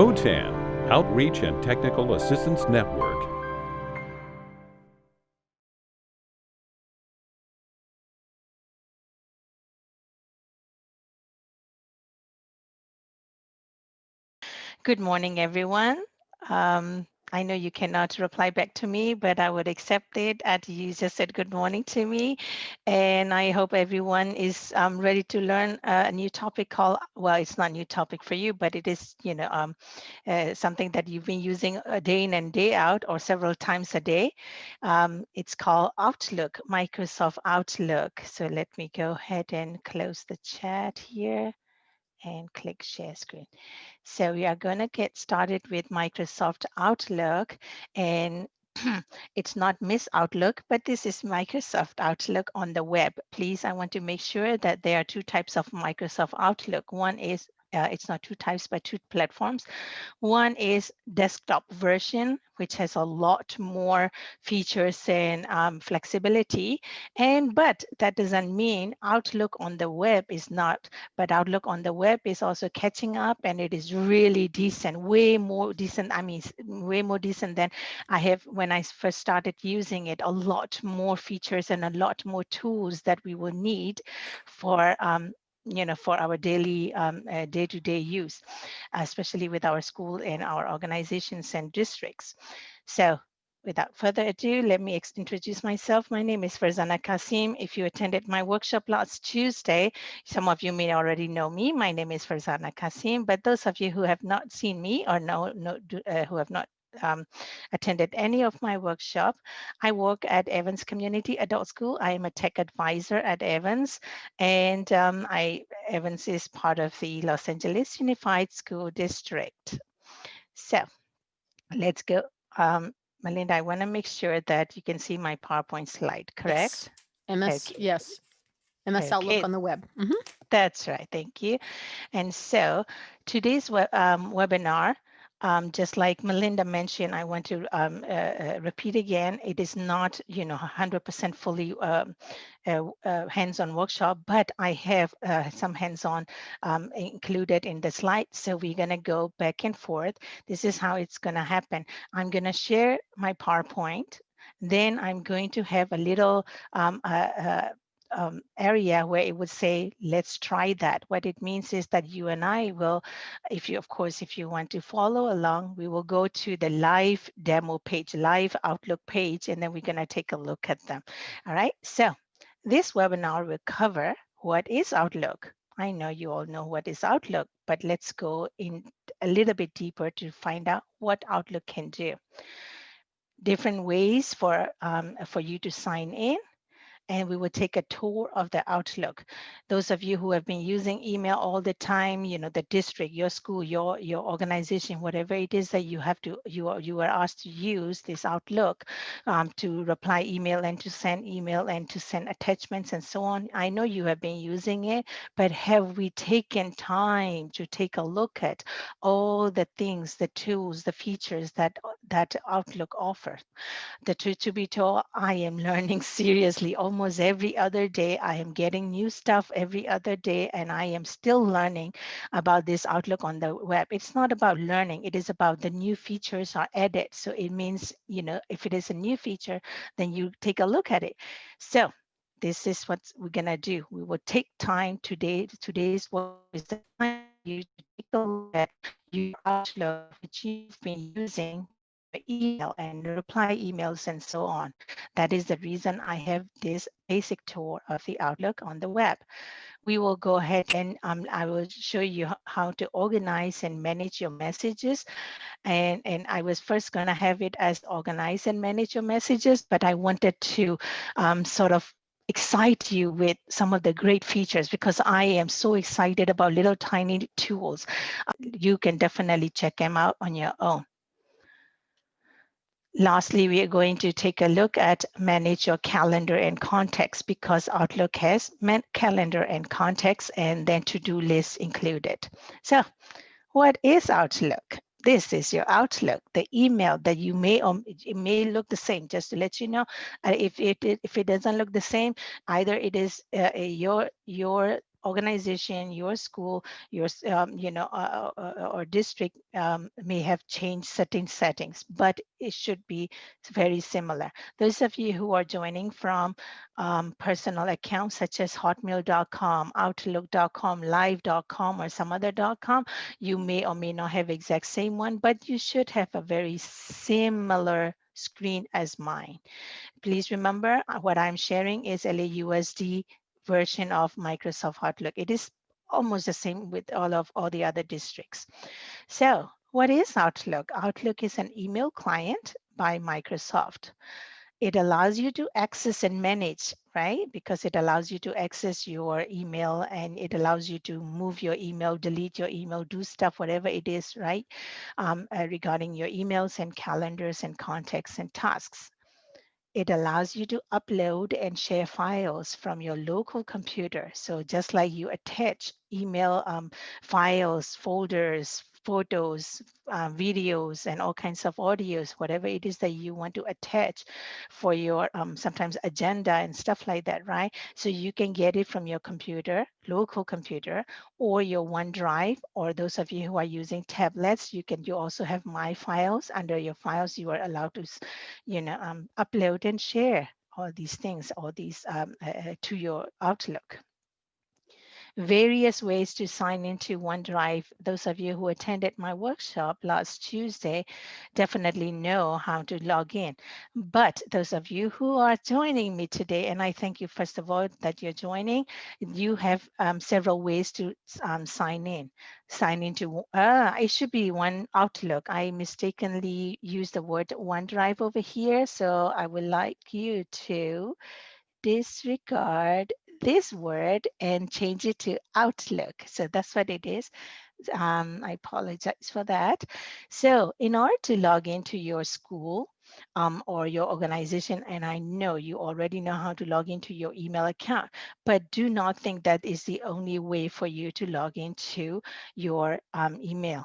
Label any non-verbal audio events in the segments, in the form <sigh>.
OTAN, Outreach and Technical Assistance Network. Good morning, everyone. Um, I know you cannot reply back to me, but I would accept it as you just said good morning to me. And I hope everyone is um, ready to learn a new topic called, well, it's not a new topic for you, but it is, you know, um, uh, something that you've been using a day in and day out or several times a day. Um, it's called Outlook, Microsoft Outlook. So let me go ahead and close the chat here and click share screen. So we are going to get started with Microsoft Outlook and <clears throat> it's not Miss Outlook, but this is Microsoft Outlook on the web. Please, I want to make sure that there are two types of Microsoft Outlook. One is uh, it's not two types, but two platforms. One is desktop version, which has a lot more features and um, flexibility. And but that doesn't mean Outlook on the web is not, but Outlook on the web is also catching up and it is really decent, way more decent. I mean, way more decent than I have when I first started using it, a lot more features and a lot more tools that we will need for um, you know, for our daily um, uh, day-to-day -day use, especially with our school and our organizations and districts. So without further ado, let me introduce myself. My name is Farzana Kasim. If you attended my workshop last Tuesday, some of you may already know me. My name is Farzana Kasim, but those of you who have not seen me or know, know uh, who have not um, attended any of my workshop. I work at Evans Community Adult School. I am a tech advisor at Evans, and um, I Evans is part of the Los Angeles Unified School District. So let's go. Um, Melinda, I want to make sure that you can see my PowerPoint slide, correct? Yes. MS, okay. yes. MS okay. Outlook on the web. Mm -hmm. That's right, thank you. And so today's um, webinar um, just like Melinda mentioned, I want to um, uh, uh, repeat again, it is not, you know, 100% fully um, uh, uh, hands-on workshop, but I have uh, some hands-on um, included in the slide. So we're gonna go back and forth. This is how it's gonna happen. I'm gonna share my PowerPoint then I'm going to have a little um, uh, uh, um, area where it would say, let's try that. What it means is that you and I will, if you, of course, if you want to follow along, we will go to the live demo page, live Outlook page, and then we're gonna take a look at them. All right, so this webinar will cover what is Outlook. I know you all know what is Outlook, but let's go in a little bit deeper to find out what Outlook can do. Different ways for, um, for you to sign in and we will take a tour of the Outlook. Those of you who have been using email all the time, you know, the district, your school, your your organization, whatever it is that you have to, you are, you are asked to use this Outlook um, to reply email and to send email and to send attachments and so on. I know you have been using it, but have we taken time to take a look at all the things, the tools, the features that that Outlook offers? The truth to be told, I am <laughs> learning seriously almost almost every other day. I am getting new stuff every other day, and I am still learning about this Outlook on the web. It's not about learning, it is about the new features are added. So it means, you know, if it is a new feature, then you take a look at it. So this is what we're gonna do. We will take time today. Today's what is the time you take a look at your Outlook, which you've been using email and reply emails and so on. That is the reason I have this basic tour of the Outlook on the web. We will go ahead and um, I will show you how to organize and manage your messages. And, and I was first going to have it as organize and manage your messages, but I wanted to um, sort of excite you with some of the great features because I am so excited about little tiny tools. You can definitely check them out on your own. Lastly, we are going to take a look at manage your calendar and contacts because Outlook has calendar and contacts and then to-do lists included. So what is Outlook? This is your Outlook, the email that you may or it may look the same. Just to let you know, uh, if it if it doesn't look the same, either it is uh, your your organization, your school, your um, you know, uh, uh, or district um, may have changed certain settings, but it should be very similar. Those of you who are joining from um, personal accounts such as hotmail.com, outlook.com, live.com, or some other .com, you may or may not have exact same one, but you should have a very similar screen as mine. Please remember uh, what I'm sharing is LAUSD version of Microsoft Outlook. It is almost the same with all of all the other districts. So what is Outlook? Outlook is an email client by Microsoft. It allows you to access and manage, right? Because it allows you to access your email and it allows you to move your email, delete your email, do stuff, whatever it is, right? Um, uh, regarding your emails and calendars and contacts and tasks. It allows you to upload and share files from your local computer. So just like you attach email um, files, folders, photos, uh, videos, and all kinds of audios, whatever it is that you want to attach for your um, sometimes agenda and stuff like that, right? So you can get it from your computer, local computer, or your OneDrive, or those of you who are using tablets, you can you also have My Files. Under your files, you are allowed to, you know, um, upload and share all these things, all these um, uh, to your Outlook various ways to sign into OneDrive. Those of you who attended my workshop last Tuesday definitely know how to log in. But those of you who are joining me today, and I thank you first of all that you're joining, you have um, several ways to um, sign in. Sign into, uh, it should be one Outlook. I mistakenly used the word OneDrive over here. So I would like you to disregard this word and change it to Outlook. So that's what it is. Um, I apologize for that. So in order to log into your school um, or your organization, and I know you already know how to log into your email account, but do not think that is the only way for you to log into your um, email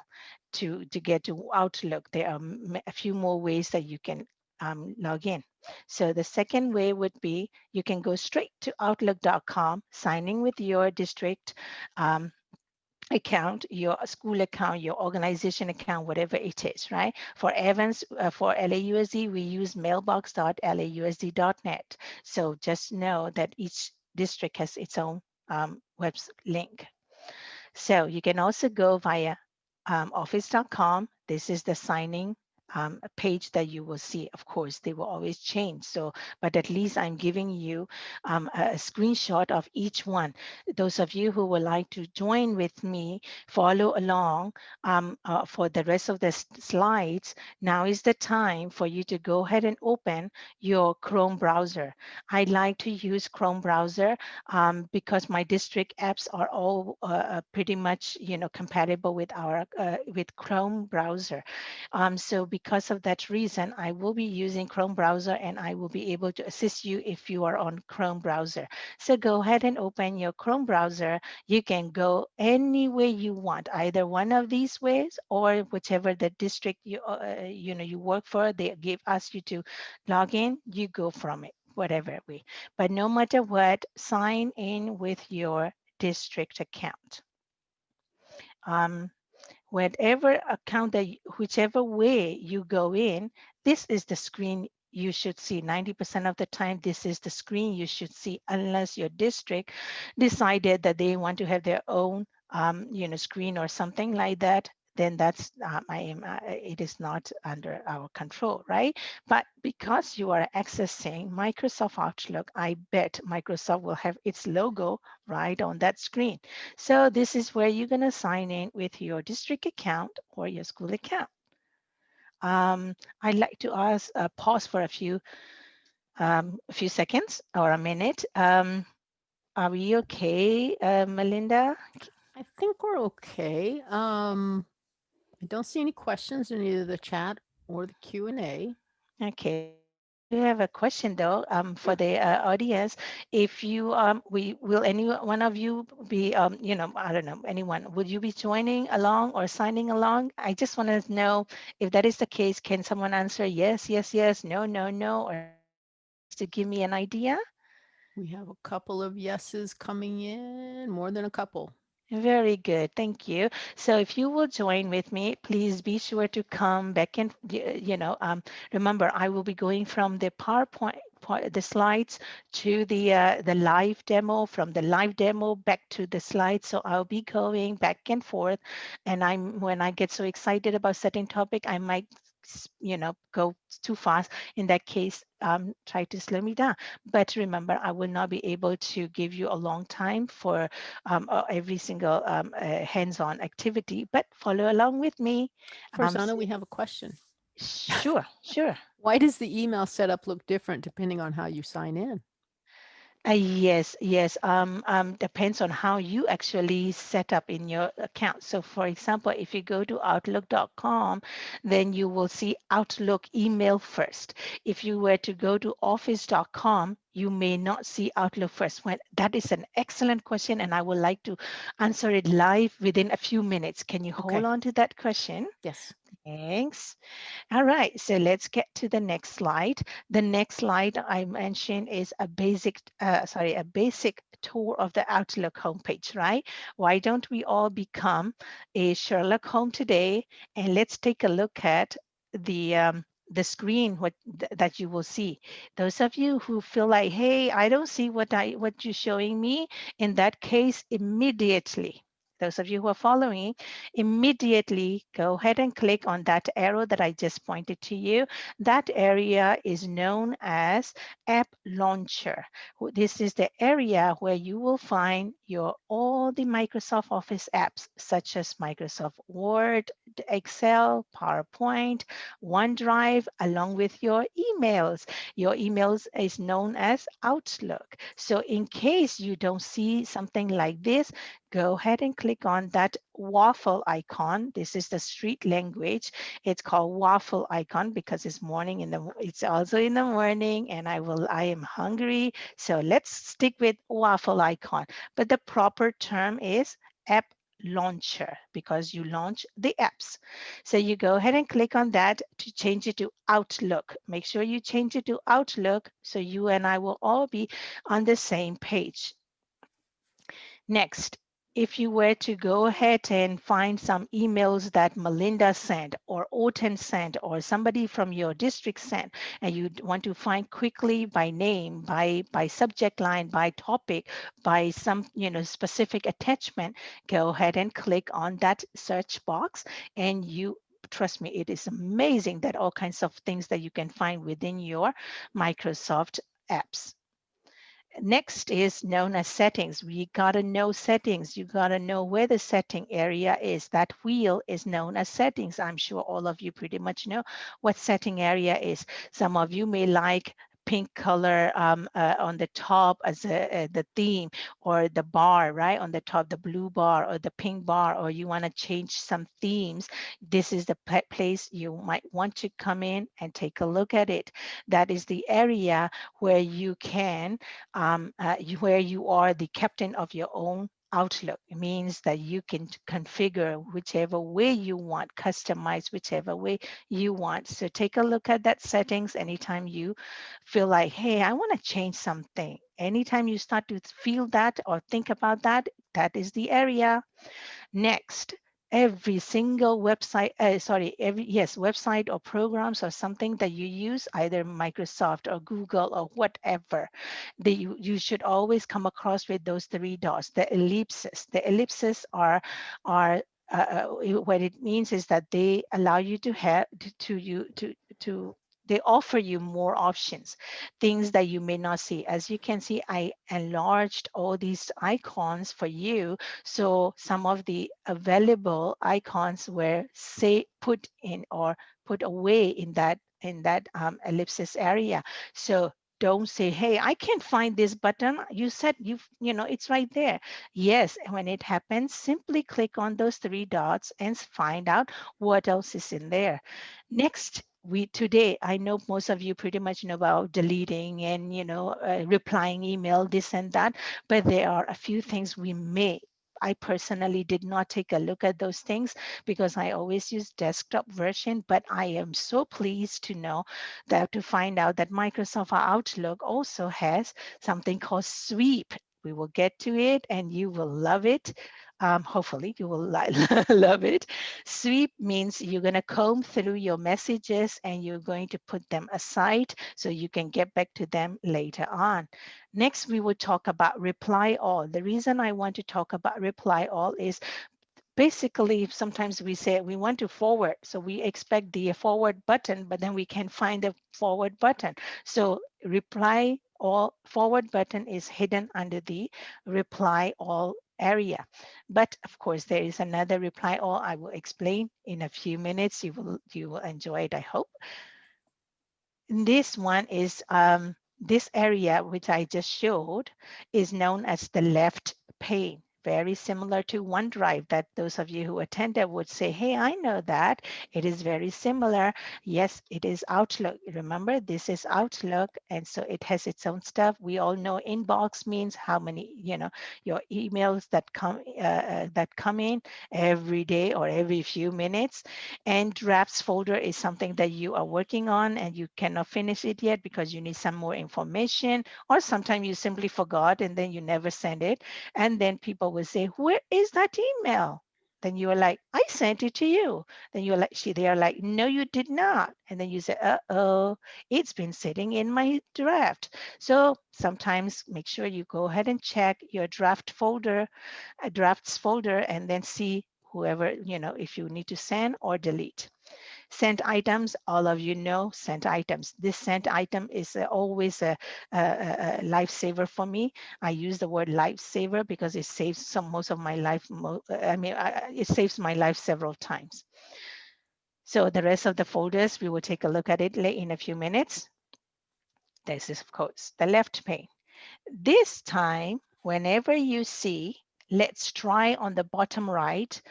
to, to get to Outlook. There are a few more ways that you can um, log in. So the second way would be you can go straight to outlook.com, signing with your district um, account, your school account, your organization account, whatever it is, right? For Evans, uh, for LAUSD, we use mailbox.lausd.net. So just know that each district has its own um, web link. So you can also go via um, office.com. This is the signing um, page that you will see. Of course, they will always change. So, but at least I'm giving you um, a, screenshot of each one. Those of you who would like to join with me, follow along um, uh, for the rest of the slides, now is the time for you to go ahead and open your Chrome browser. I like to use Chrome browser um, because my district apps are all uh, uh, pretty much, you know, compatible with our uh, with Chrome browser. Um, so because of that reason, I will be using Chrome browser and I will be able to assist you if you are on Chrome browser. So go ahead and open your Chrome browser. You can go any way you want, either one of these ways or whichever the district you, uh, you know, you work for, they give us you to log in, you go from it, whatever way. But no matter what, sign in with your district account. Um, whatever account that whichever way you go in, this is the screen you should see. 90% of the time this is the screen you should see unless your district decided that they want to have their own um, you know screen or something like that then that's um, I uh, it is not under our control, right? But because you are accessing Microsoft Outlook, I bet Microsoft will have its logo right on that screen. So this is where you're gonna sign in with your district account or your school account. Um, I'd like to ask uh, pause for a few um, a few seconds or a minute. Um, are we okay, uh, Melinda? I think we're okay. Um, I don't see any questions in either the chat or the Q and A. Okay. We have a question though um, for the uh, audience. If you, um, we will any one of you be, um, you know, I don't know, anyone, would you be joining along or signing along? I just want to know if that is the case, can someone answer yes, yes, yes, no, no, no, or to give me an idea? We have a couple of yeses coming in, more than a couple. Very good. Thank you. So if you will join with me, please be sure to come back and, you know, um, remember, I will be going from the PowerPoint, the slides to the, uh, the live demo, from the live demo back to the slides. So I'll be going back and forth. And I'm, when I get so excited about setting topic, I might, you know, go too fast. In that case, um, try to slow me down. But remember, I will not be able to give you a long time for um, every single um, uh, hands-on activity, but follow along with me. Um, Farzana, we have a question. Sure, sure. <laughs> Why does the email setup look different depending on how you sign in? Uh, yes, yes. Um, um, depends on how you actually set up in your account. So, for example, if you go to Outlook.com, then you will see Outlook email first. If you were to go to Office.com, you may not see Outlook first. When that is an excellent question, and I would like to answer it live within a few minutes. Can you hold Okay. on to that question? Yes. Thanks. All right, so let's get to the next slide. The next slide I mentioned is a basic, uh, sorry, a basic tour of the Outlook homepage, right? Why don't we all become a Sherlock Holmes today? And let's take a look at the um, the screen what th- that you will see. Those of you who feel like, hey, I don't see what I what you're showing me. In that case, immediately, those of you who are following, immediately go ahead and click on that arrow that I just pointed to you. That area is known as App Launcher. This is the area where you will find your all the Microsoft Office apps, such as Microsoft Word, Excel, PowerPoint, OneDrive, along with your emails. Your emails is known as Outlook. So in case you don't see something like this, go ahead and click on that waffle icon. This is the street language. It's called waffle icon because it's morning in the it's also in the morning and I will I am hungry. So let's stick with waffle icon. But the proper term is app launcher because you launch the apps. So you go ahead and click on that to change it to Outlook. Make sure you change it to Outlook so you and I will all be on the same page. Next, if you were to go ahead and find some emails that Melinda sent or OTAN sent or somebody from your district sent, and you want to find quickly by name, by, by subject line, by topic, by some you know specific attachment, go ahead and click on that search box and you trust me, it is amazing that all kinds of things that you can find within your Microsoft apps. Next is known as settings. We gotta know settings. You gotta know where the setting area is. That wheel is known as settings. I'm sure all of you pretty much know what setting area is. Some of you may like pink color um, uh, on the top as a, uh, the theme or the bar, right? On the top, the blue bar or the pink bar, or you wanna change some themes. This is the place you might want to come in and take a look at it. That is the area where you can um, uh, where you are the captain of your own Outlook. It means that you can configure whichever way you want, customize whichever way you want. So take a look at that settings anytime you feel like, hey, I want to change something. Anytime you start to feel that or think about that, that is the area. Next, every single website, uh, sorry, every, yes, website or programs or something that you use, either Microsoft or Google or whatever, they, you, you should always come across with those three dots, the ellipses. The ellipses are, are uh, uh, what it means is that they allow you to have to you to to they offer you more options things that you may not see. As you can see i enlarged all these icons for you. So some of the available icons were say put in or put away in that in that um, ellipsis area. So don't say hey i can't find this button. You said you you know it's right there. Yes when it happens simply click on those three dots and find out what else is in there. Next we today i know most of you pretty much know about deleting and you know uh, replying email this and that but there are a few things we may I personally did not take a look at those things because I always use desktop version, but I am so pleased to know that to find out that Microsoft Outlook also has something called sweep. We will get to it and you will love it. Um, hopefully you will <laughs> love it. Sweep means you're going to comb through your messages and you're going to put them aside so you can get back to them later on. Next, we will talk about reply all. The reason I want to talk about reply all is basically sometimes we say we want to forward so we expect the forward button but then we can find the forward button so reply all forward button is hidden under the reply all area. But of course there is another reply. All i will explain in a few minutes. You will you will enjoy it i hope. This one is um this area which i just showed is known as the left pane very similar to OneDrive that those of you who attended would say, hey, I know that. It is very similar. Yes, it is Outlook. Remember, this is Outlook. And so it has its own stuff. We all know inbox means how many, you know, your emails that come uh, uh, that come in every day or every few minutes. And drafts folder is something that you are working on and you cannot finish it yet because you need some more information or sometimes you simply forgot and then you never send it. And then people would say, where is that email? Then you are like, I sent it to you. Then you're like, she, they are like, no, you did not. And then you say, uh-oh, it's been sitting in my draft. So sometimes make sure you go ahead and check your draft folder, a drafts folder, and then see whoever, you know, if you need to send or delete. Sent items, all of you know sent items. This sent item is uh, always a, a, a, lifesaver for me. I use the word lifesaver because it saves some most of my life. I mean, I, it saves my life several times. So the rest of the folders, we will take a look at it in a few minutes. This is, of course, the left pane. This time, whenever you see let's try on the bottom right,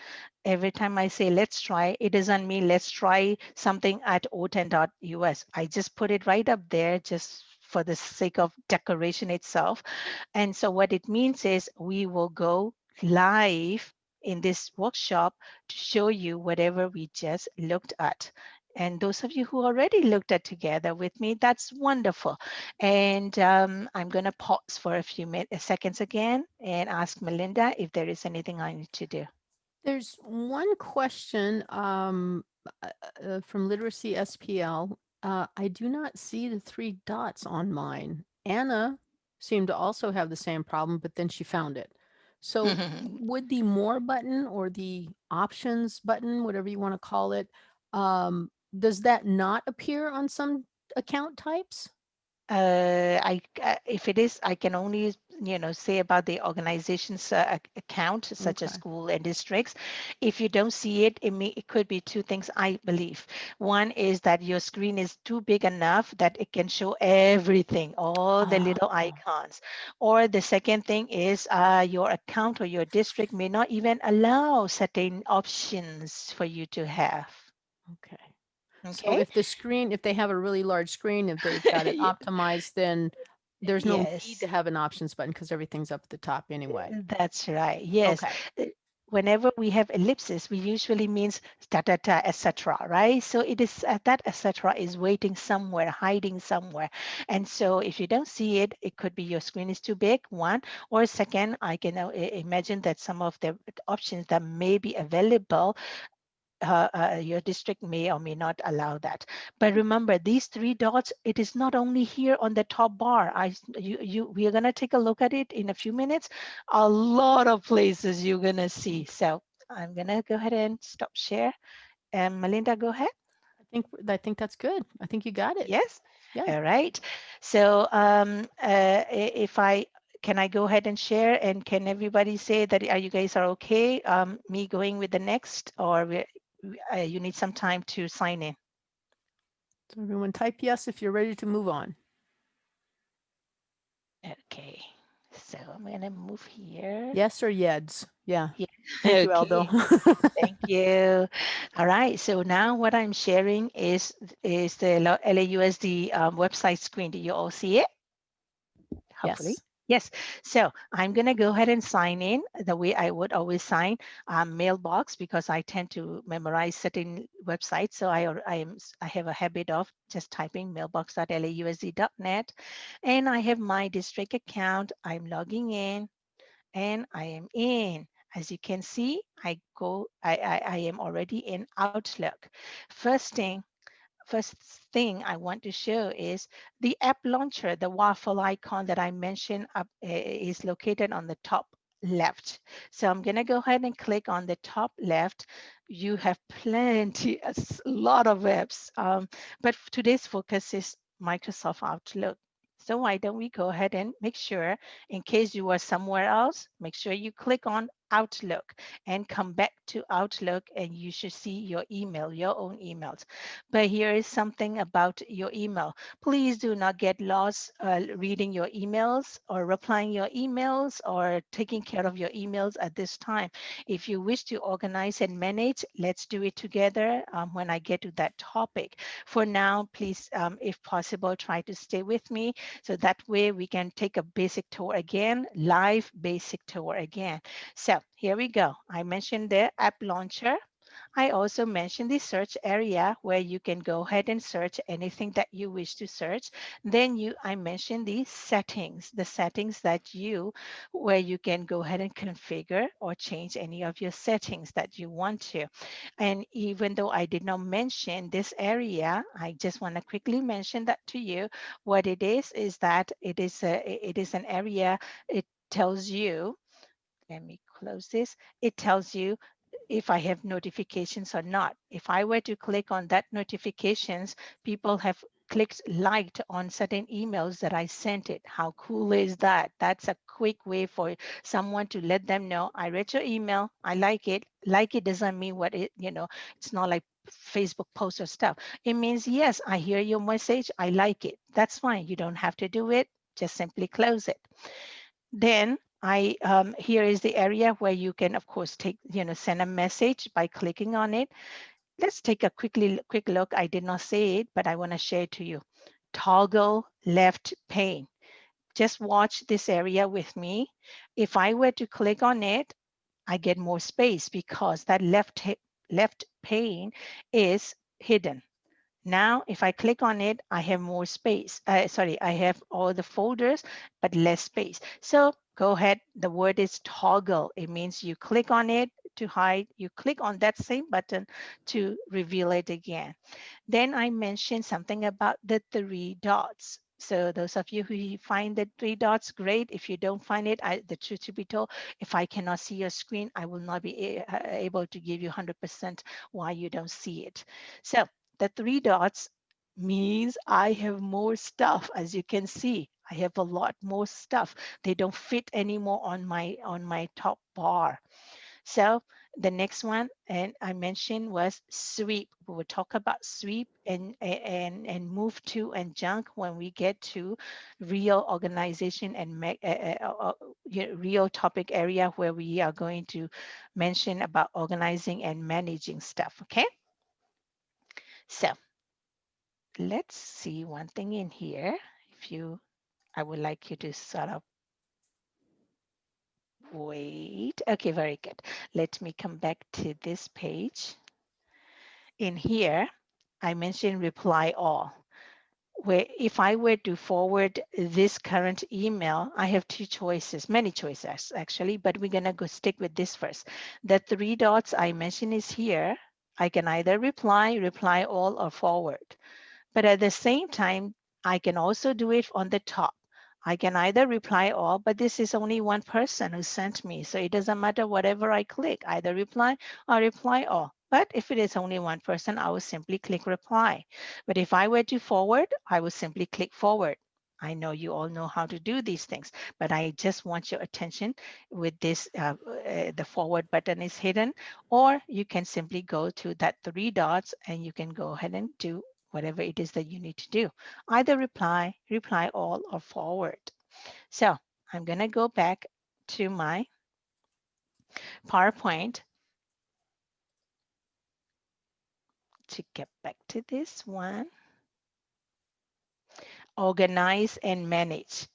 every time I say let's try, it doesn't mean let's try something at otan.us. I just put it right up there just for the sake of decoration itself. And so what it means is we will go live in this workshop to show you whatever we just looked at. And those of you who already looked at together with me, that's wonderful. And um, I'm going to pause for a few minutes, seconds again and ask Melinda if there is anything I need to do. There's one question um, uh, uh, from Literacy SPL. Uh, I do not see the three dots on mine. Anna seemed to also have the same problem, but then she found it. So <laughs> would the more button or the options button, whatever you want to call it, um, does that not appear on some account types? uh, I, uh, if it is, I can only, you know, say about the organization's uh, account, such okay. as school and districts. If you don't see it, it, may, it could be two things, I believe. One is that your screen is too big enough that it can show everything, all the little ah. icons. Or the second thing is uh, your account or your district may not even allow certain options for you to have. Okay. So if the screen, if they have a really large screen, if they've got it <laughs> Yeah. optimized, then there's no need to have an options button because everything's up at the top anyway. That's right. Yes. Okay. Whenever we have ellipses, we usually means da da da, etc. Right? So it is uh, that etc. is waiting somewhere, hiding somewhere. And so if you don't see it, it could be your screen is too big. One or second, I can uh, imagine that some of the options that may be available uh, uh, your district may or may not allow that. But remember, these three dots, it is not only here on the top bar. I, you, you, we are going to take a look at it in a few minutes. A lot of places you're going to see. So I'm going to go ahead and stop share. And Melinda, go ahead. I think I think that's good. I think you got it. Yes. Yeah. All right. So um, uh, if I can I go ahead and share and can everybody say that are you guys are okay um, me going with the next or uh, you need some time to sign in. So everyone type yes if you're ready to move on. Okay, so I'm gonna move here. Yes or yeds. Yeah. Yeah. Thank you, Okay. Aldo. <laughs> Thank you. All right, so now what I'm sharing is is the LAUSD um, website screen. Do you all see it? Hopefully. yes. Yes, so I'm going to go ahead and sign in the way I would always sign um, mailbox because I tend to memorize certain websites. So I, I am I have a habit of just typing mailbox.lausd.net and I have my district account. I'm logging in and I am in. As you can see, I go, I, I, I am already in Outlook. First thing first thing I want to show is the app launcher, the waffle icon that I mentioned up uh, is located on the top left. So I'm going to go ahead and click on the top left. You have plenty, a lot of apps, um, but today's focus is Microsoft Outlook. So why don't we go ahead and make sure, in case you are somewhere else, make sure you click on Outlook and come back to Outlook and you should see your email, your own emails. But here is something about your email. Please do not get lost uh, reading your emails or replying your emails or taking care of your emails at this time. If you wish to organize and manage, let's do it together um, when I get to that topic. For now, please, um, if possible, try to stay with me so that way we can take a basic tour again, live basic tour again. So here we go. I mentioned the app launcher. I also mentioned the search area where you can go ahead and search anything that you wish to search. Then you, I mentioned the settings, the settings that you, where you can go ahead and configure or change any of your settings that you want to. And even though I did not mention this area, I just want to quickly mention that to you. What it is, is that it is a, it is an area, it tells you let me close this. It tells you if I have notifications or not. If I were to click on that notifications, people have clicked liked on certain emails that I sent it. How cool is that? That's a quick way for someone to let them know I read your email, I like it. Like it doesn't mean what it, you know, it's not like Facebook post or stuff. It means yes, I hear your message, I like it. That's fine. You don't have to do it. Just simply close it. Then I um, here is the area where you can, of course, take you know send a message by clicking on it. Let's take a quickly quick look. I did not say it, but I want to share it to you. Toggle left pane. Just watch this area with me. If I were to click on it, I get more space because that left left pane is hidden. Now, if I click on it, I have more space. Uh, sorry, I have all the folders, but less space. So go ahead. The word is toggle. It means you click on it to hide. You click on that same button to reveal it again. Then I mentioned something about the three dots. So those of you who find the three dots, great. If you don't find it, I, the truth to be told, if I cannot see your screen, I will not be able to give you 100% why you don't see it. So the three dots means I have more stuff. As you can see, I have a lot more stuff. They don't fit anymore on my on my top bar. So the next one, and I mentioned was sweep. We will talk about sweep and and and move to and junk when we get to real organization and me, uh, uh, uh, real topic area where we are going to mention about organizing and managing stuff. Okay. So let's see one thing in here. If you, I would like you to sort of wait. Okay, very good. Let me come back to this page. In here, I mentioned reply all. Where if I were to forward this current email, I have two choices, many choices actually, but we're gonna go stick with this first. The three dots I mentioned is here. I can either reply, reply all, or forward. But at the same time, I can also do it on the top. I can either reply all, but this is only one person who sent me. So it doesn't matter whatever I click, either reply or reply all. But if it is only one person, I will simply click reply. But if I were to forward, I will simply click forward. I know you all know how to do these things, but I just want your attention with this, uh, uh, the forward button is hidden, or you can simply go to that three dots and you can go ahead and do whatever it is that you need to do. Either reply, reply all, or forward. So I'm going to go back to my PowerPoint to get back to this one. Organize and manage.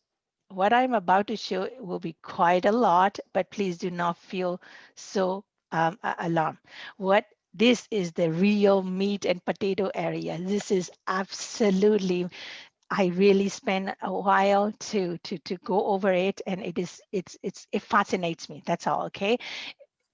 what I'm about to show will be quite a lot, but please do not feel so um, alarmed. What this is the real meat and potato area. This is absolutely I really spend a while to to to go over it, and it is it's it's it fascinates me. That's all. Okay,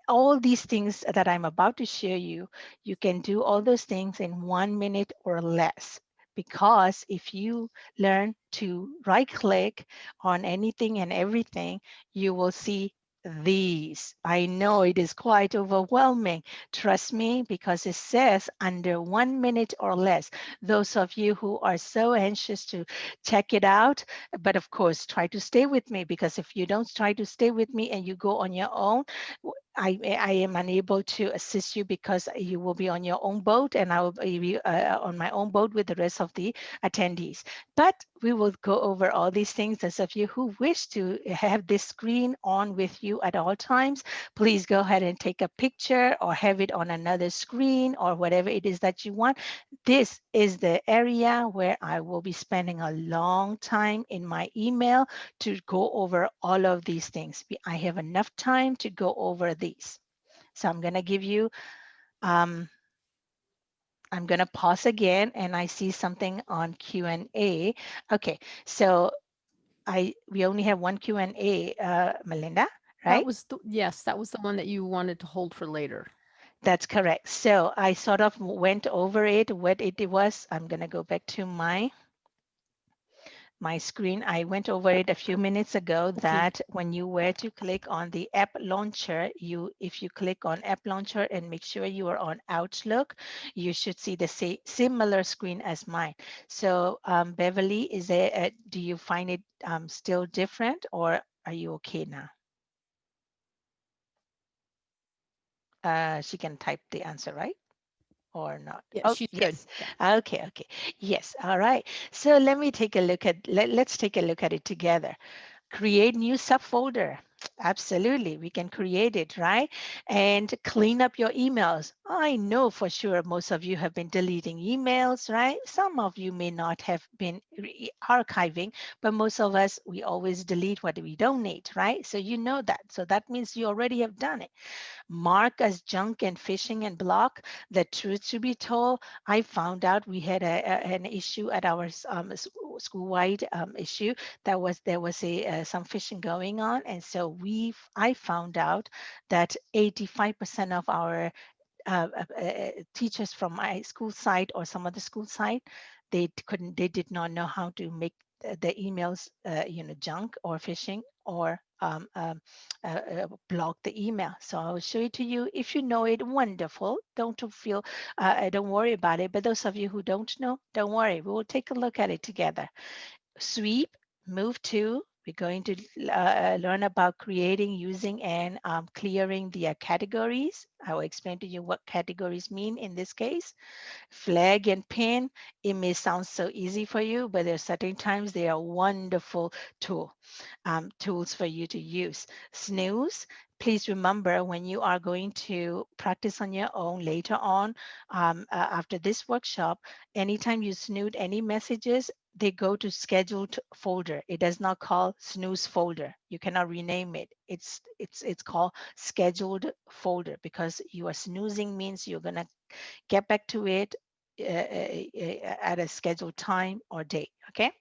all these things that I'm about to show you, you can do all those things in one minute or less. Because if you learn to right click on anything and everything, you will see these. I know it is quite overwhelming. Trust me, because it says under one minute or less. Those of you who are so anxious to check it out, but of course, try to stay with me because if you don't try to stay with me and you go on your own, I, I am unable to assist you because you will be on your own boat and I will be uh, on my own boat with the rest of the attendees. But we will go over all these things. Those of you who wish to have this screen on with you at all times, please go ahead and take a picture or have it on another screen or whatever it is that you want. This is the area where I will be spending a long time in my email to go over all of these things. I have enough time to go over these. So I'm going to give you, um, I'm going to pause again and I see something on Q&A. Okay, so I we only have one Q&A, uh, Melinda, right? That was, the, yes, that was the one that you wanted to hold for later. That's correct. So I sort of went over it, what it was. I'm going to go back to my my screen. I went over it a few minutes ago that when you were to click on the app launcher, you if you click on app launcher and make sure you are on Outlook, you should see the sa- similar screen as mine. So um, Beverly, is there, a, do you find it um, still different or are you okay now? Uh, she can type the answer, right? Or not? Yeah, Oh, good. yes. Okay, okay. Yes, all right. So let me take a look at, let, let's take a look at it together. Create new subfolder. Absolutely, we can create it, right? And clean up your emails. I know for sure most of you have been deleting emails, right? Some of you may not have been archiving, but most of us, we always delete what we don't need, right? So you know that. So that means you already have done it mark as junk and phishing and block. The truth to be told, I found out we had a, a- an issue at our um, school-wide um, issue that was there was a uh, some phishing going on, and so we I found out that 85% of our uh, uh, uh, teachers from my school site or some other school site, they couldn't, they did not know how to make the, the emails, uh, you know, junk or phishing or um, uh, uh, block the email. So I will show it to you. If you know it, wonderful. Don't feel, uh, don't worry about it. But those of you who don't know, don't worry. We will take a look at it together. Sweep, move to, we're going to uh, learn about creating, using, and um, clearing the uh, categories. I will explain to you what categories mean in this case. Flag and pin, it may sound so easy for you, but there are certain times they are wonderful tool, um, tools for you to use. Snooze, please remember when you are going to practice on your own later on um, uh, after this workshop, anytime you snoot any messages, they go to scheduled folder. It does not call snooze folder. You cannot rename it. It's it's it's called scheduled folder because you are snoozing means you're gonna get back to it uh, uh, at a scheduled time or date. Okay.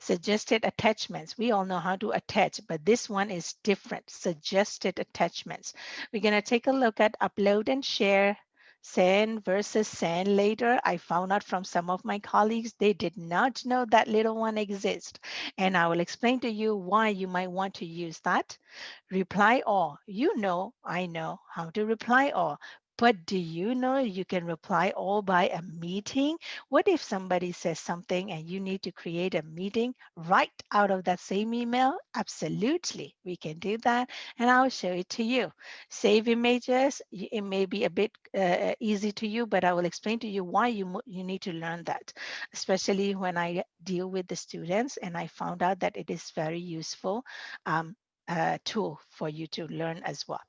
Suggested attachments. We all know how to attach, but this one is different. Suggested attachments. We're gonna take a look at upload and share send versus send later. I found out from some of my colleagues, they did not know that little one exists. And I will explain to you why you might want to use that. Reply all. You know, I know how to reply all. But do you know you can reply all by a meeting? What if somebody says something and you need to create a meeting right out of that same email? Absolutely, we can do that. And I'll show it to you. Save images, it may be a bit uh, easy to you, but I will explain to you why you, you need to learn that, especially when I deal with the students and I found out that it is very useful um, uh, tool for you to learn as well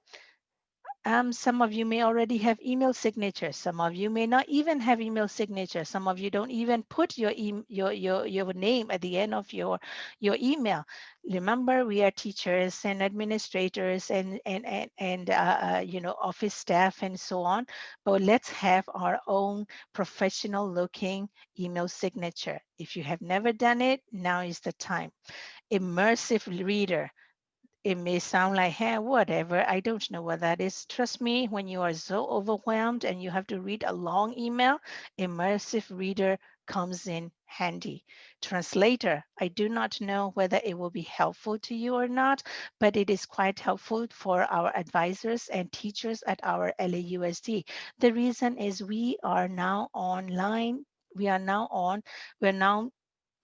Um, some of you may already have email signatures. Some of you may not even have email signatures. Some of you don't even put your, e your, your, your name at the end of your, your email. Remember, we are teachers and administrators and, and, and, and uh, uh, you know, office staff and so on. But let's have our own professional looking email signature. If you have never done it, now is the time. Immersive reader it may sound like, hey, whatever, I don't know what that is. Trust me, when you are so overwhelmed and you have to read a long email, Immersive Reader comes in handy. Translator, I do not know whether it will be helpful to you or not, but it is quite helpful for our advisors and teachers at our LAUSD. The reason is we are now online we are now on, we're now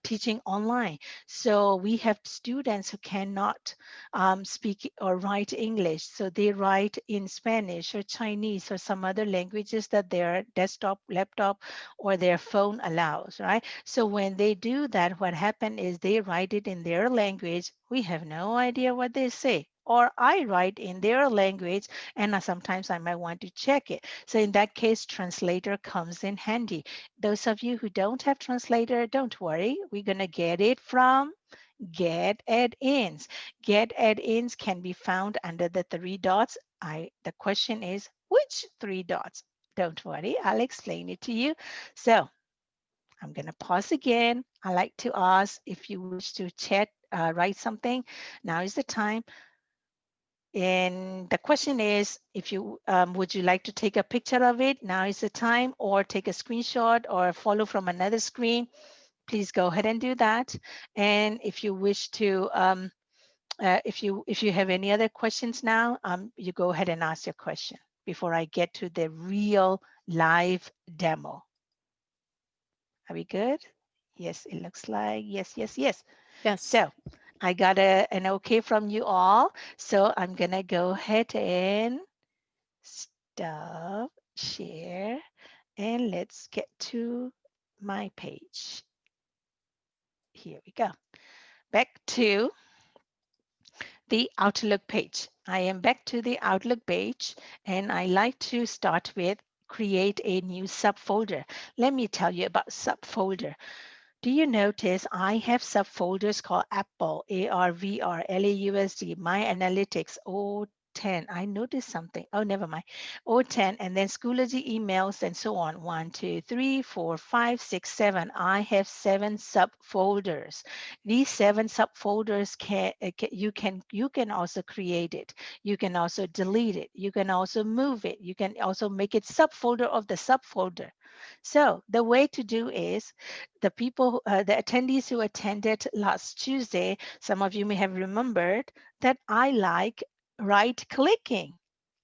teaching online. So we have students who cannot um, speak or write English. So they write in Spanish or Chinese or some other languages that their desktop, laptop, or their phone allows, right? So when they do that, what happened is they write it in their language. We have no idea what they say or I write in their language and sometimes I might want to check it. So in that case, translator comes in handy. Those of you who don't have translator, don't worry. We're going to get it from get add-ins. Get add-ins can be found under the three dots. I The question is, which three dots? Don't worry, I'll explain it to you. So I'm going to pause again. I like to ask if you wish to chat, uh, write something. Now is the time. And the question is, if you um, would you like to take a picture of it? Now is the time, or take a screenshot or follow from another screen. Please go ahead and do that. And if you wish to, um, uh, if you if you have any other questions now, um, you go ahead and ask your question before I get to the real live demo. Are we good? Yes, it looks like yes, yes, yes. Yes. So I got a, an okay from you all. So I'm going to go ahead and stop, share, and let's get to my page. Here we go. Back to the Outlook page. I am back to the Outlook page, and I like to start with create a new subfolder. Let me tell you about subfolder. Do you notice I have subfolders called Apple, ARVR, LAUSD, My Analytics, O 10. I noticed something. Oh, never mind. OTAN, and then Schoology emails and so on. One, two, three, four, five, six, seven. I have seven subfolders. These seven subfolders can, uh, can you can you can also create it. You can also delete it. You can also move it. You can also make it subfolder of the subfolder. So the way to do is the people, uh, the attendees who attended last Tuesday, some of you may have remembered that I like right clicking.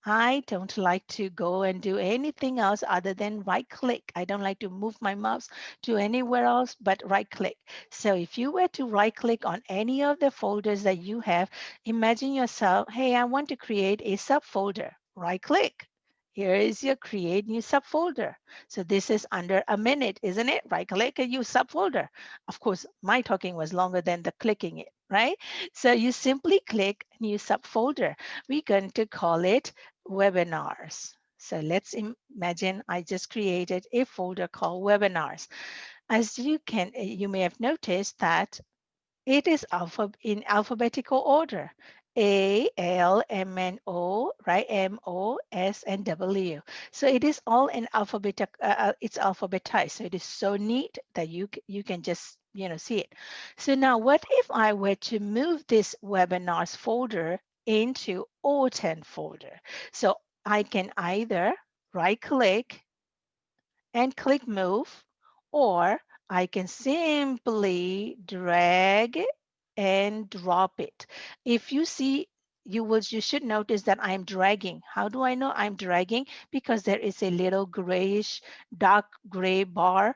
I don't like to go and do anything else other than right click. I don't like to move my mouse to anywhere else but right click. So if you were to right click on any of the folders that you have, imagine yourself, hey, I want to create a subfolder. Right click. Here is your create new subfolder. So this is under a minute, isn't it? Right click a new subfolder. Of course, my talking was longer than the clicking it, right? So you simply click new subfolder. We're going to call it webinars. So let's imagine I just created a folder called webinars. As you can, you may have noticed that it is alpha in alphabetical order. A, L, M, N, O, right? M, O, S, and W. So it is all in alphabet, uh, uh, it's alphabetized. So it is so neat that you, you can just, you know, see it. So now what if I were to move this webinars folder into OTAN folder? So I can either right click and click move, or I can simply drag and drop it. If you see, you will you should notice that I'm dragging. How do I know I'm dragging? Because there is a little grayish, dark gray bar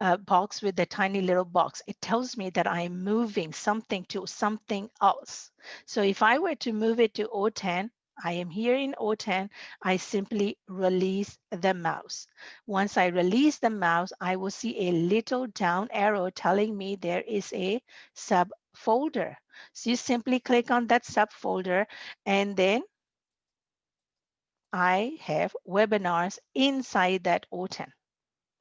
uh, box with a tiny little box. It tells me that I'm moving something to something else. So if I were to move it to OTAN, I am here in OTAN, I simply release the mouse. Once I release the mouse, I will see a little down arrow telling me there is a subfolder. So you simply click on that subfolder and then I have webinars inside that OTAN.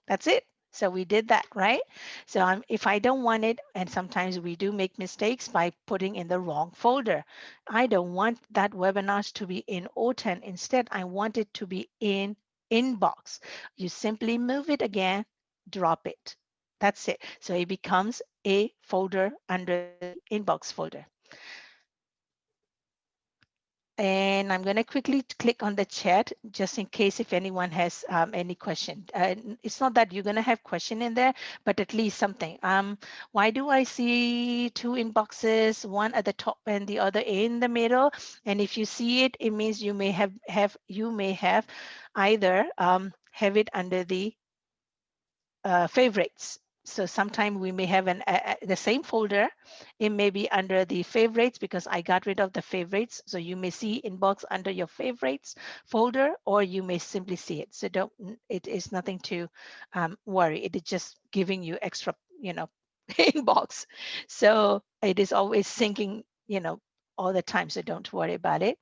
That's it. So we did that, right? So um, if I don't want it, and sometimes we do make mistakes by putting in the wrong folder. I don't want that webinars to be in OTAN. Instead, I want it to be in inbox. You simply move it again, drop it. That's it. So it becomes a folder under inbox folder. And I'm going to quickly click on the chat just in case if anyone has um, any question. Uh, it's not that you're going to have question in there, but at least something. Um, why do I see two inboxes, one at the top and the other in the middle? And if you see it, it means you may have have you may have either um, have it under the uh, favorites so sometime we may have an the same folder. It may be under the favorites because I got rid of the favorites. So you may see inbox under your favorites folder, or you may simply see it. So don't. It is nothing to um, worry. It is just giving you extra, you know, <laughs> inbox. So it is always syncing, you know, all the time. So don't worry about it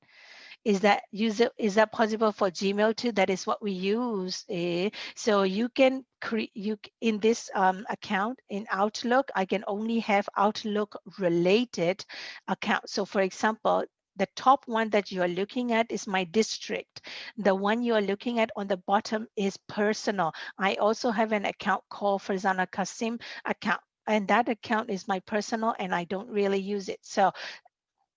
is that user is that possible for gmail too that is what we use eh? so you can create you in this um, account in outlook i can only have outlook related account so for example the top one that you are looking at is my district. The one you are looking at on the bottom is personal. I also have an account called Farzana Kasim account and that account is my personal and I don't really use it. So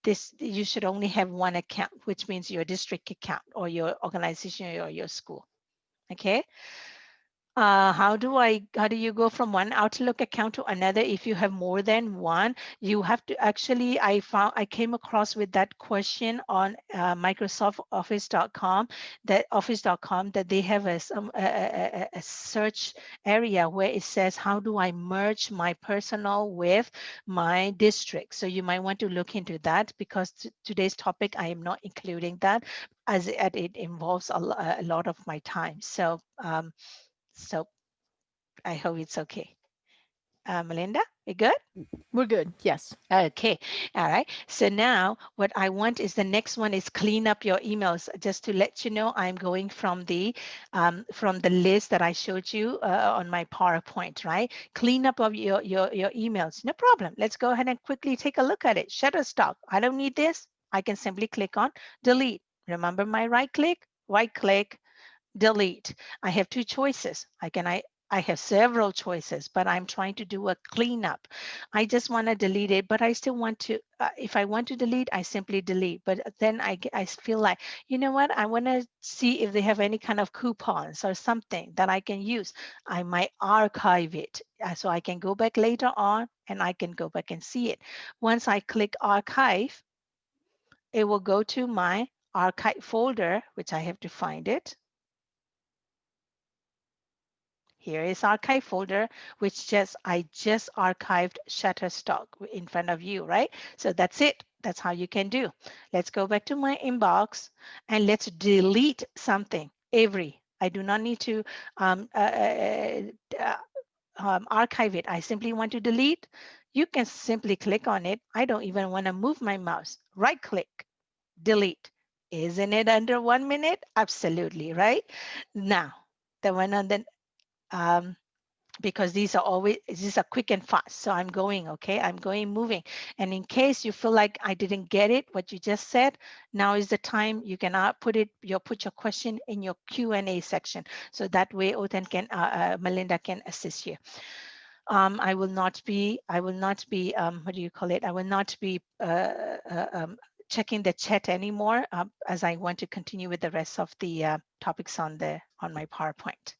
this you should only have one account, which means your district account or your organization or your school. Okay. Uh, how do I, how do you go from one Outlook account to another if you have more than one? You have to actually, I found, I came across with that question on uh, Microsoft Office.com, that Office.com, that they have a, some, a, a, a, search area where it says, how do I merge my personal with my district? So you might want to look into that because today's topic, I am not including that as it, it involves a, a lot of my time. So, um, so I hope it's okay. Uh, Melinda, we good? We're good. Yes. Okay. All right. So now what I want is the next one is clean up your emails. Just to let you know, I'm going from the um, from the list that I showed you uh, on my PowerPoint, right? Clean up of your, your, your emails. No problem. Let's go ahead and quickly take a look at it. Shutterstock. I don't need this. I can simply click on delete. Remember my right click, right click, delete. I have two choices. I can I I have several choices, but I'm trying to do a cleanup. I just want to delete it, but I still want to, uh, if I want to delete, I simply delete. But then I, I feel like, you know what? I want to see if they have any kind of coupons or something that I can use. I might archive it. Uh, so I can go back later on and I can go back and see it. Once I click archive, it will go to my archive folder, which I have to find it. Here is archive folder, which just I just archived Shutterstock in front of you, right? So that's it. That's how you can do. Let's go back to my inbox and let's delete something every. I do not need to um, uh, uh, uh, um, archive it. I simply want to delete. You can simply click on it. I don't even want to move my mouse. Right click, delete. Isn't it under one minute? Absolutely, right? Now, the one on the um, because these are always these are quick and fast so i'm going okay? I'm going moving. And in case you feel like i didn't get it what you just said now is the time you can uh, put it you put your question in your Q and A section. So that way OTAN can uh, uh, melinda can assist you. Um, I will not be, I will not be, um, what do you call it? I will not be uh, uh um, checking the chat anymore uh, as I want to continue with the rest of the uh, topics on the on my PowerPoint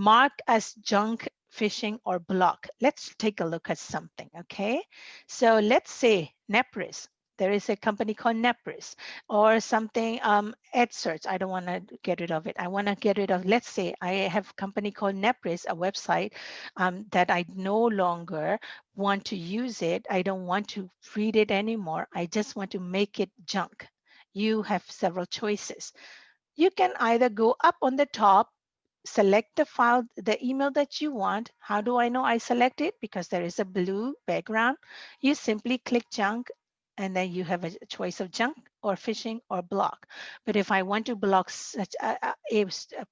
mark as junk phishing or block. Let's take a look at something, okay? So let's say Nepris, there is a company called Nepris or something, um, EdSurge. I don't want to get rid of it. I want to get rid of, let's say I have a company called Nepris, a website um, that I no longer want to use it. I don't want to read it anymore. I just want to make it junk. You have several choices. You can either go up on the top select the file, the email that you want. How do I know I select it? Because there is a blue background. You simply click junk and then you have a choice of junk or phishing or block. But if I want to block such a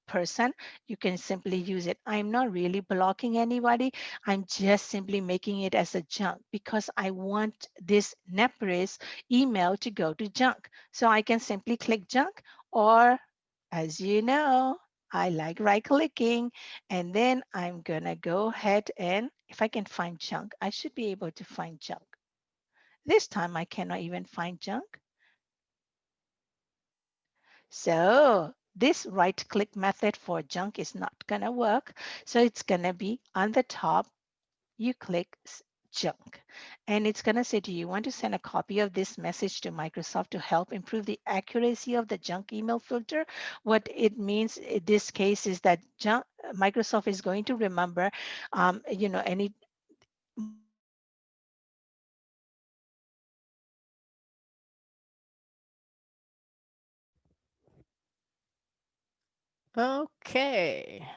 person, you can simply use it. I'm not really blocking anybody. I'm just simply making it as a junk because I want this Nepris email to go to junk. So I can simply click junk or as you know, I like right clicking and then I'm gonna go ahead and if I can find junk, I should be able to find junk. This time I cannot even find junk. So this right click method for junk is not gonna work. So it's gonna be on the top, you click junk and it's gonna say, do you want to send a copy of this message to Microsoft to help improve the accuracy of the junk email filter? What it means in this case is that junk, Microsoft is going to remember, um, you know, any Okay.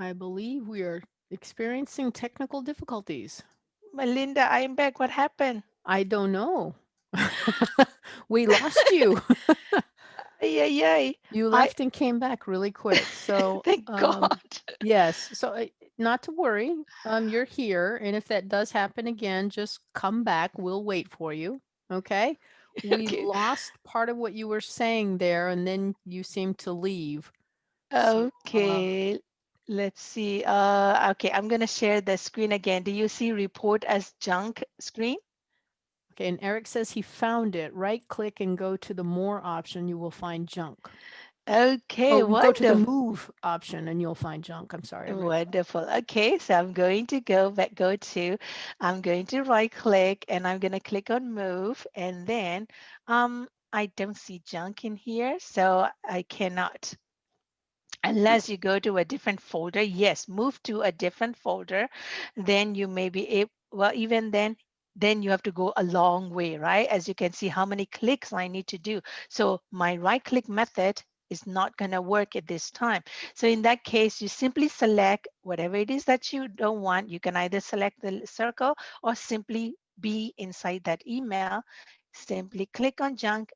I believe we are experiencing technical difficulties. Melinda, I'm back. What happened? I don't know. <laughs> we lost you. <laughs> <laughs> Yeah, yeah. You I- left and came back really quick. So Thank um, God. Yes. So uh, not to worry. Um, you're here, and if that does happen again, just come back. We'll wait for you. Okay. We Okay. lost part of what you were saying there, and then you seemed to leave. So, uh, Okay. Let's see. Uh, okay, I'm gonna share the screen again. Do you see report as junk screen? Okay, and Eric says he found it. Right click and go to the more option. You will find junk. Okay, oh, go to the move option and you'll find junk. I'm sorry. Wonderful. Okay, so I'm going to go back, go to, I'm going to right click and I'm going to click on move and then um, I don't see junk in here, so I cannot. Unless you go to a different folder, yes, move to a different folder, then you may be able, well, even then, then you have to go a long way, right? As you can see how many clicks I need to do. So my right click method is not going to work at this time. So in that case, you simply select whatever it is that you don't want. You can either select the circle or simply be inside that email. Simply click on junk,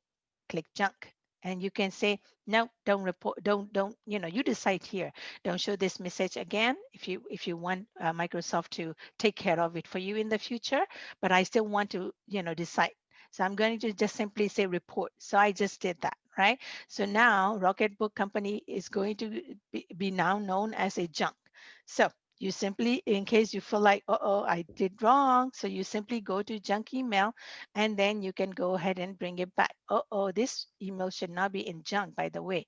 click junk. And you can say, no, don't report, don't, don't, you know, you decide here. Don't show this message again if you if you want uh, Microsoft to take care of it for you in the future. But I still want to, you know, decide. So I'm going to just simply say report. So I just did that, right? So now Rocketbook Company is going to be, be now known as a junk. So you simply, in case you feel like, uh-oh, I did wrong. So you simply go to junk email and then you can go ahead and bring it back. Uh-oh, this email should not be in junk, by the way.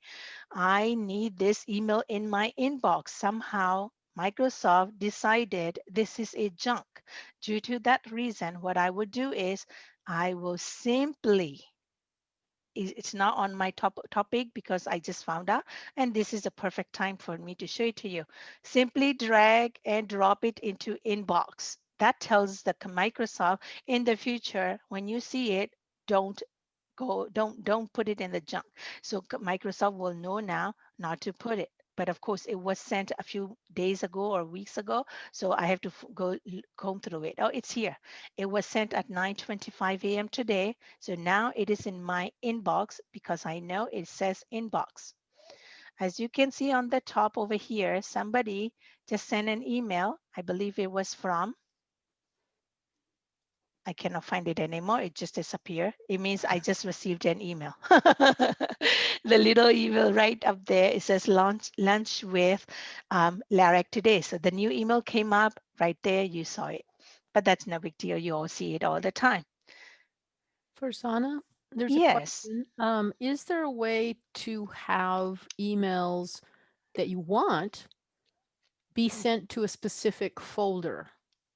I need this email in my inbox. Somehow Microsoft decided this is a junk. Due to that reason, what I would do is I will simply it's not on my top topic because I just found out and this is a perfect time for me to show it to you. Simply drag and drop it into inbox. That tells the Microsoft in the future when you see it, don't go, don't don't put it in the junk. So Microsoft will know now not to put it. But of course, it was sent a few days ago or weeks ago, so I have to go comb through it. Oh, it's here. It was sent at 9:25 a.m. today. So now it is in my inbox because I know it says inbox. As you can see on the top over here, somebody just sent an email. I believe it was from, I cannot find it anymore. It just disappeared. It means I just received an email. <laughs> the little email right up there, it says lunch, lunch with um, Larek today. So the new email came up right there. You saw it, but that's no big deal. You all see it all the time. Farzana, there's a Yes. question. Um, is there a way to have emails that you want be sent to a specific folder?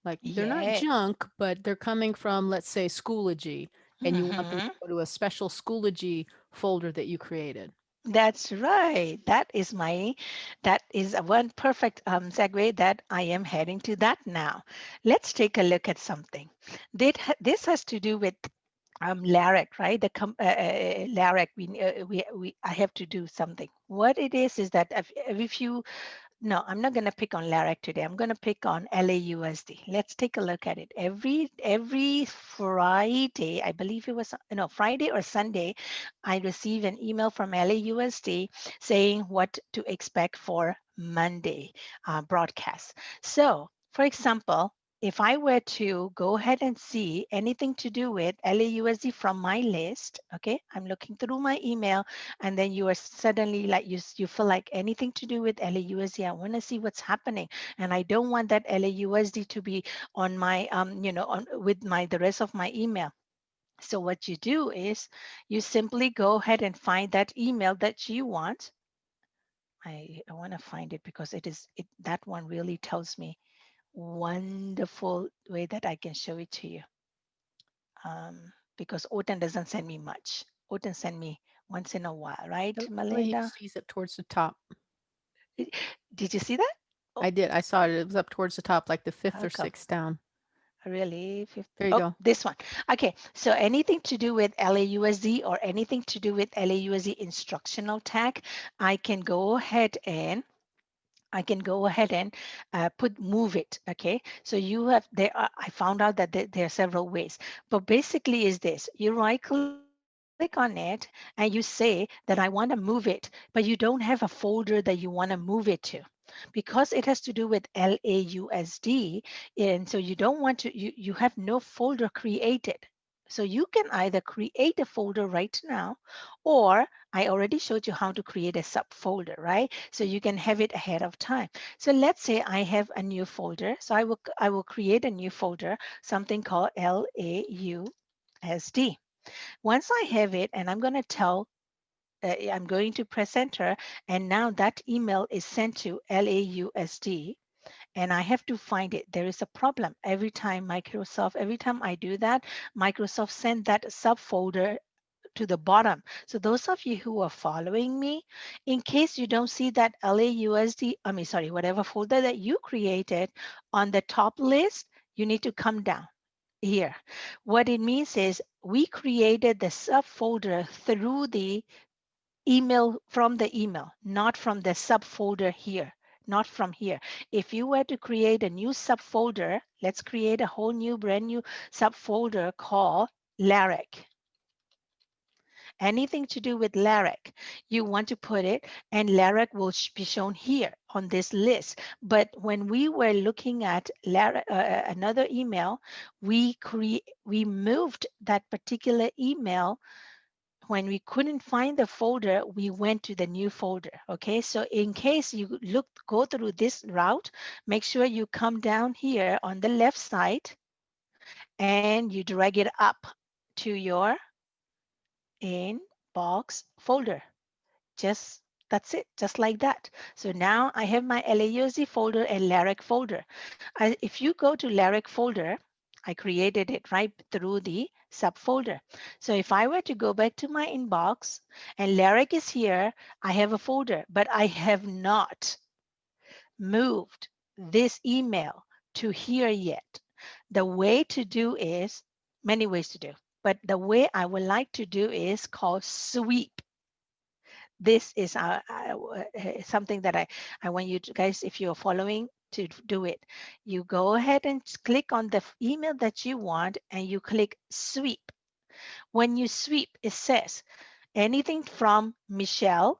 Like they're Yeah. not junk, but they're coming from, let's say, Schoology, and you want them to go to a special Schoology folder that you created. That's right. That is my, that is a one perfect um, segue that I am heading to that now. Let's take a look at something. This has to do with um, LAREC, right? The com- uh, uh, LAREC, we, uh, we, we, I have to do something. What it is, is that if, if you No, I'm not going to pick on LARAC today. I'm going to pick on LAUSD. Let's take a look at it. Every every Friday, I believe it was no Friday or Sunday, I receive an email from LAUSD saying what to expect for Monday uh, broadcast. So, for example, if I were to go ahead and see anything to do with LAUSD from my list, okay, I'm looking through my email and then you are suddenly like, you, you feel like anything to do with LAUSD, I wanna see what's happening. And I don't want that LAUSD to be on my, um, you know, on with my, the rest of my email. So what you do is you simply go ahead and find that email that you want. I, I wanna find it because it is, it, that one really tells me wonderful way that I can show it to you. Um, because OTAN doesn't send me much. OTAN send me once in a while, right, Oh, He Melinda? sees it towards the top. Did you see that? I did. I saw it. It was up towards the top, like the fifth How or sixth down. Really? Fif- There you oh, go. This one. Okay. So anything to do with LAUSD or anything to do with LAUSD instructional tag, I can go ahead and I can go ahead and uh, put move it. Okay. So you have there. Are, I found out that there, there are several ways, but basically is this: you right click on it and you say that I want to move it, but you don't have a folder that you want to move it to because it has to do with LAUSD. And so you don't want to, you, you have no folder created. So you can either create a folder right now, or I already showed you how to create a subfolder, right? So you can have it ahead of time. So let's say I have a new folder. So I will, I will create a new folder, something called LAUSD. Once I have it, and I'm going to tell, uh, I'm going to press enter, and now that email is sent to LAUSD, and I have to find it. There is a problem every time Microsoft, every time I do that, Microsoft send that subfolder to the bottom. So those of you who are following me, in case you don't see that LAUSD, I mean, sorry, whatever folder that you created on the top list, you need to come down here. What it means is we created the subfolder through the email from the email, not from the subfolder here, not from here. If you were to create a new subfolder, let's create a whole new brand new subfolder called LARIC. Anything to do with LARIC, you want to put it and LARIC will be shown here on this list. But when we were looking at LARIC, uh, another email, we create we moved that particular email when we couldn't find the folder, we went to the new folder. Okay, so in case you look, go through this route, make sure you come down here on the left side and you drag it up to your inbox folder. Just that's it, just like that. So now I have my LAUSD folder and LARIC folder. I, if you go to LARIC folder, I created it right through the subfolder. So if I were to go back to my inbox and LARIC is here, I have a folder, but I have not moved this email to here yet. The way to do is, many ways to do, but the way I would like to do is called sweep. This is uh, uh, something that I, I want you to, guys, if you're following, to do it. You go ahead and click on the email that you want and you click sweep. When you sweep, it says anything from Michelle.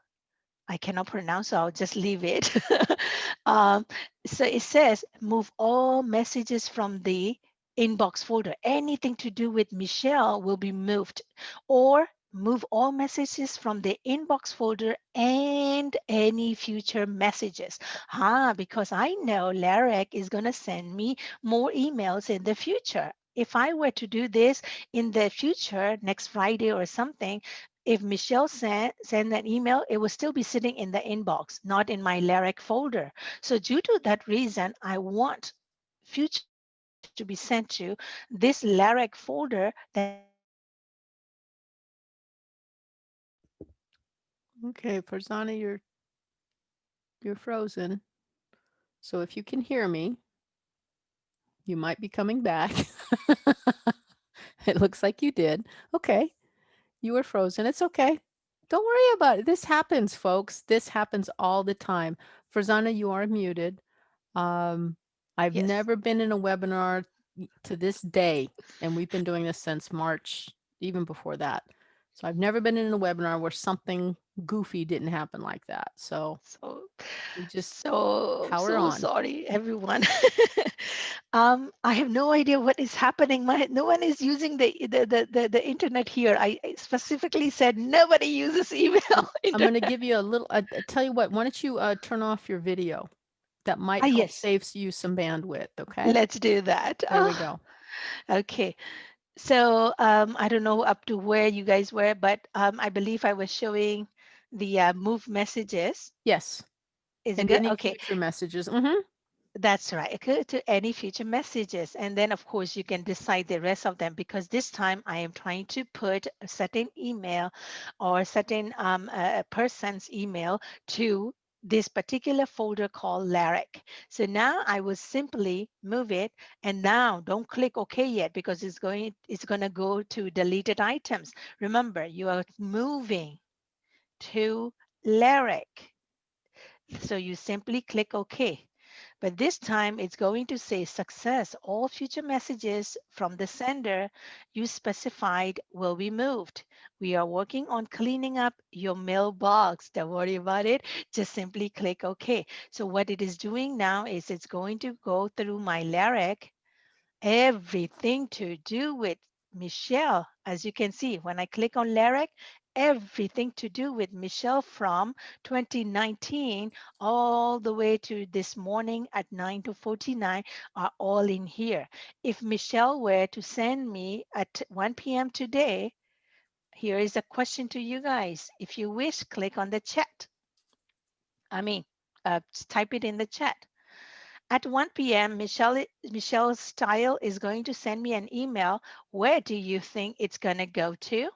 I cannot pronounce, so I'll just leave it. <laughs> um, so it says move all messages from the inbox folder. Anything to do with Michelle will be moved or move all messages from the inbox folder and any future messages. Ah, because I know Larek is going to send me more emails in the future. If I were to do this in the future, next Friday or something, if Michelle sent, send an email, it will still be sitting in the inbox, not in my Larek folder. So due to that reason, I want future to be sent to this Larek folder that Okay, Farzana, you're you're frozen. So if you can hear me, you might be coming back. <laughs> it looks like you did. Okay. You were frozen. It's okay. Don't worry about it. This happens, folks. This happens all the time. Farzana, you are muted. Um, I've Yes. never been in a webinar to this day, and we've been doing this since March, even before that. So I've never been in a webinar where something goofy didn't happen like that. So So just so power so on. sorry everyone <laughs> um i have no idea what is happening my no one is using the the the, the, the internet here I, specifically said nobody uses <laughs> email <laughs> I'm going to give you a little, I I tell you what, why don't you uh, turn off your video? That might Ah, yes. save you some bandwidth, okay? let's do that There we Ah, go. okay so um i don't know up to where you guys were but um i believe i was showing the uh, move messages Yes, is it and good okay future messages. hmm That's right. To any future messages. And then of course you can decide the rest of them because this time I am trying to put a certain email or a certain um, uh, person's email to this particular folder called Lyric. So now I will simply move it and now don't click OK yet because it's going it's going to go to deleted items. Remember, you are moving to Lyric. So you simply click OK. But this time it's going to say success. All future messages from the sender you specified will be moved. We are working on cleaning up your mailbox. Don't worry about it. Just simply click OK. So what it is doing now is it's going to go through my lyric, everything to do with Michelle. As you can see, when I click on lyric, everything to do with Michelle from 2019 all the way to this morning at 9 to 49 are all in here. If Michelle were to send me at 1 p.m. today, here is a question to you guys. If you wish, click on the chat. I mean, uh, type it in the chat. At 1 p.m., Michelle, Michelle's style is going to send me an email. Where do you think it's going to go to?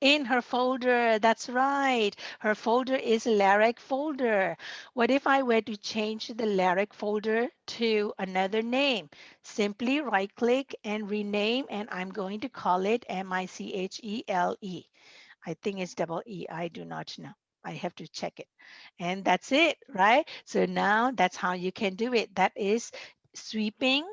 In her folder, that's right. Her folder is Lyric folder. What if I were to change the Lyric folder to another name? Simply right click and rename, and I'm going to call it M-I-C-H-E-L-E. I think it's double E. I do not know. I have to check it. And that's it, right? So now that's how you can do it. That is sweeping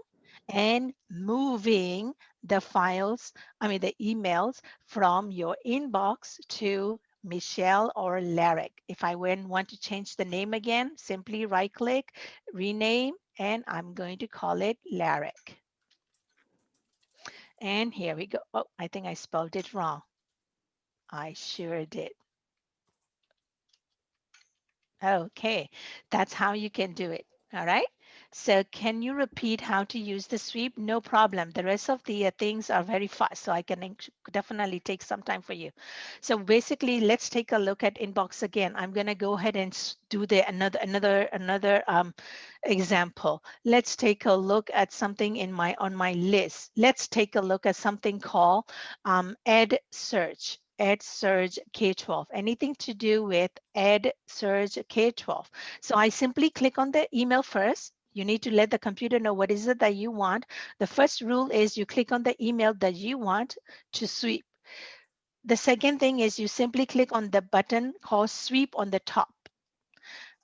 and moving the files, I mean, the emails from your inbox to Michelle or Lyric. If I want to change the name again, simply right click, rename, and I'm going to call it Lyric. And here we go. Oh, I think I spelled it wrong. I sure did. Okay, that's how you can do it. All right. So can you repeat how to use the sweep? No problem. The rest of the uh, things are very fast, so I can definitely take some time for you. So basically, let's take a look at inbox again. I'm going to go ahead and do the another another another um, example. Let's take a look at something in my on my list. Let's take a look at something called um, Ed Search. Ed Surge K-12, anything to do with Ed Surge K-12. So I simply click on the email first. You need to let the computer know what is it that you want. The first rule is you click on the email that you want to sweep. The second thing is you simply click on the button called sweep on the top.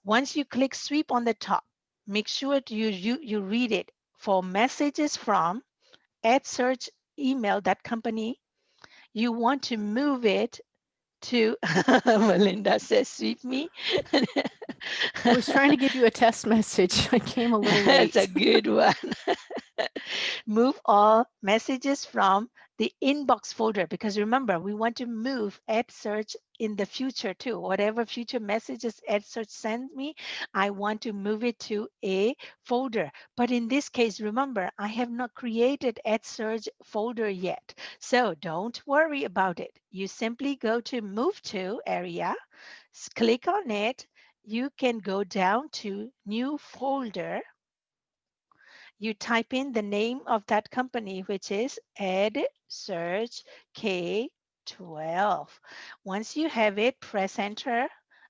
Once you click sweep on the top, make sure you, you, you read it for messages from EdSurge email, that company you want to move it to <laughs> Melinda says sweep me. I was trying to give you a test message. I came a little late. <laughs> That's a good one. <laughs> move all messages from the inbox folder because remember we want to move EdSurge in the future too. Whatever future messages EdSurge sends me, I want to move it to a folder. But in this case, remember I have not created EdSurge folder yet. So don't worry about it. You simply go to move to area, click on it. You can go down to new folder you type in the name of that company, which is Ed Search K12. Once you have it, press enter.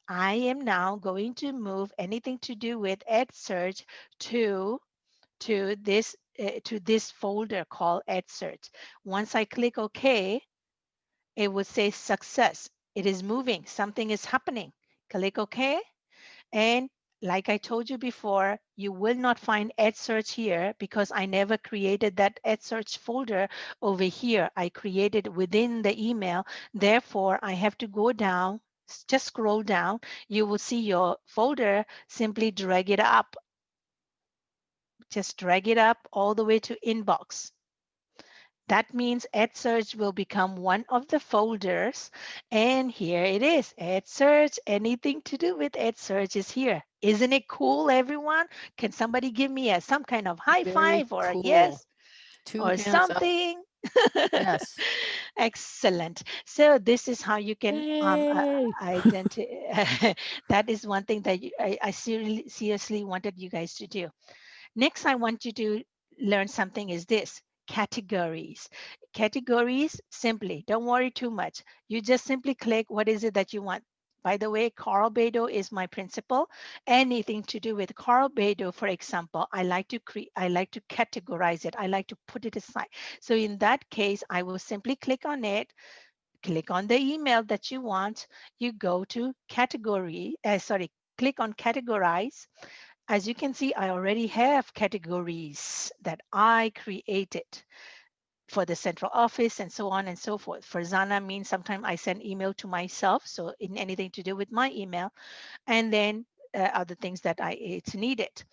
I am now going to move anything to do with EdSurge to to this uh, to this folder called EdSurge. Once I click OK, it will say success. It is moving. Something is happening. Click OK. And like I told you before, you will not find EdSurge here because I never created that EdSurge folder over here. I created within the email. Therefore, I have to go down, just scroll down. You will see your folder, simply drag it up. Just drag it up all the way to inbox. That means EdSurge will become one of the folders. And here it is, EdSurge, anything to do with EdSurge is here. Isn't it cool, everyone? Can somebody give me a some kind of high Very five or cool. a yes Two or something? Yes. <laughs> Excellent. So this is how you can um, Yay. <laughs> identify. <laughs> that is one thing that you, I, I seriously, seriously wanted you guys to do. Next, I want you to learn something is this categories. Categories, simply, don't worry too much. You just simply click what is it that you want. By the way, Carl Bedo is my principal. Anything to do with Carl Bedo, for example, I like to create, I like to categorize it. I like to put it aside. So in that case, I will simply click on it, click on the email that you want. You go to category, uh, sorry, click on categorize. As you can see, I already have categories that I created for the central office and so on and so forth. Farzana means sometimes I send email to myself. So in anything to do with my email and then uh, other things that I it's needed.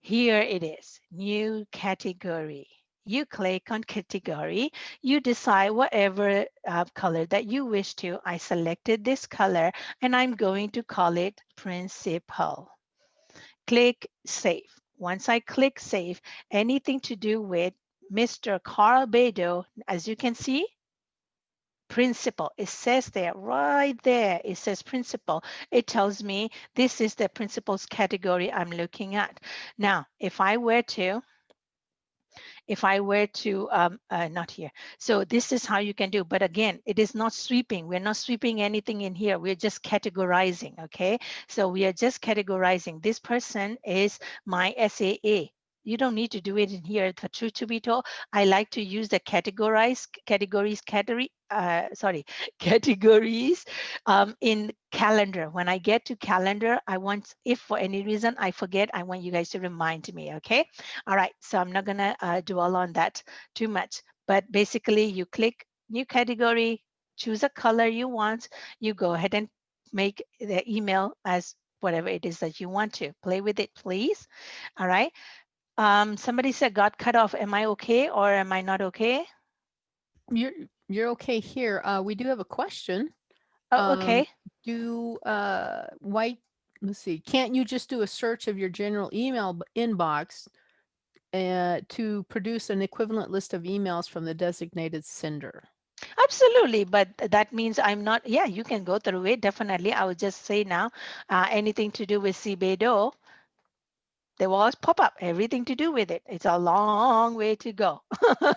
Here it is, new category. You click on category, you decide whatever uh, color that you wish to. I selected this color and I'm going to call it principal. Click save. Once I click save, anything to do with Mr. Carl Bedo, as you can see, principal. It says there, right there, it says principal. It tells me this is the principal's category I'm looking at. Now, if I were to, if I were to, um, uh, not here. So this is how you can do, but again, it is not sweeping. We're not sweeping anything in here. We're just categorizing, okay? So we are just categorizing. This person is my SAA. You don't need to do it in here. The truth to be told, I like to use the categorize categories category. Uh, sorry, <laughs> categories um, in calendar. When I get to calendar, I want, if for any reason I forget, I want you guys to remind me. Okay. All right. So I'm not gonna uh, dwell on that too much. But basically, you click new category, choose a color you want. You go ahead and make the email as whatever it is that you want to. Play with it, please. All right. Um, somebody said got cut off. Am I okay or am I not okay? You're you're okay here. Uh, we do have a question. Oh, Um, okay. Do uh, why? Let's see. Can't you just do a search of your general email inbox uh, to produce an equivalent list of emails from the designated sender? Absolutely, but that means I'm not, yeah, you can go through it, definitely. I would just say now, uh, anything to do with CBEDO, will always pop up, everything to do with it. It's a long way to go,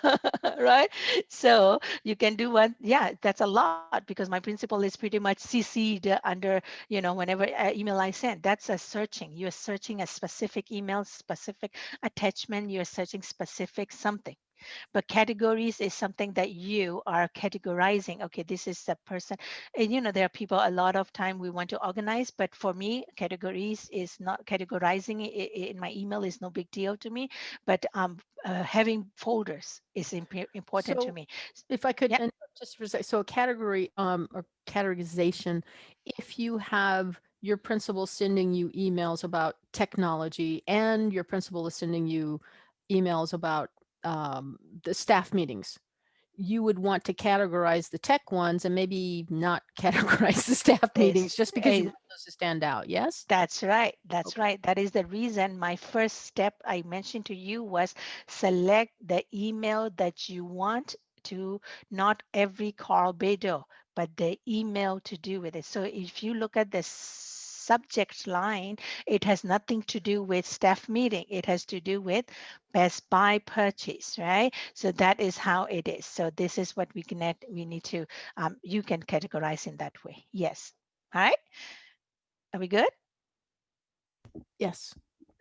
<laughs> right? So you can do one, yeah, that's a lot because my principal is pretty much CC'd under, you know, whenever uh, email I send, that's a searching. You're searching a specific email, specific attachment, you're searching specific something. But categories is something that you are categorizing. Okay, this is the person. And you know, there are people a lot of time we want to organize, but for me, categories is not categorizing i- i- in my email is no big deal to me. But um, uh, having folders is imp- important So- to me. If I could, Yep. just for a sec, so a category um, or categorization, if you have your principal sending you emails about technology and your principal is sending you emails about um, the staff meetings, you would want to categorize the tech ones and maybe not <laughs> categorize the staff meetings just because you want those to stand out. Yes. That's right. That's right. That is the reason my first step I mentioned to you was select the email that you want to not every Carl Bedo, but the email to do with it. So if you look at the subject line, it has nothing to do with staff meeting. It has to do with Best Buy purchase, right? So that is how it is. So this is what we connect. We need to, um, you can categorize in that way. Yes. All right. Are we good? Yes.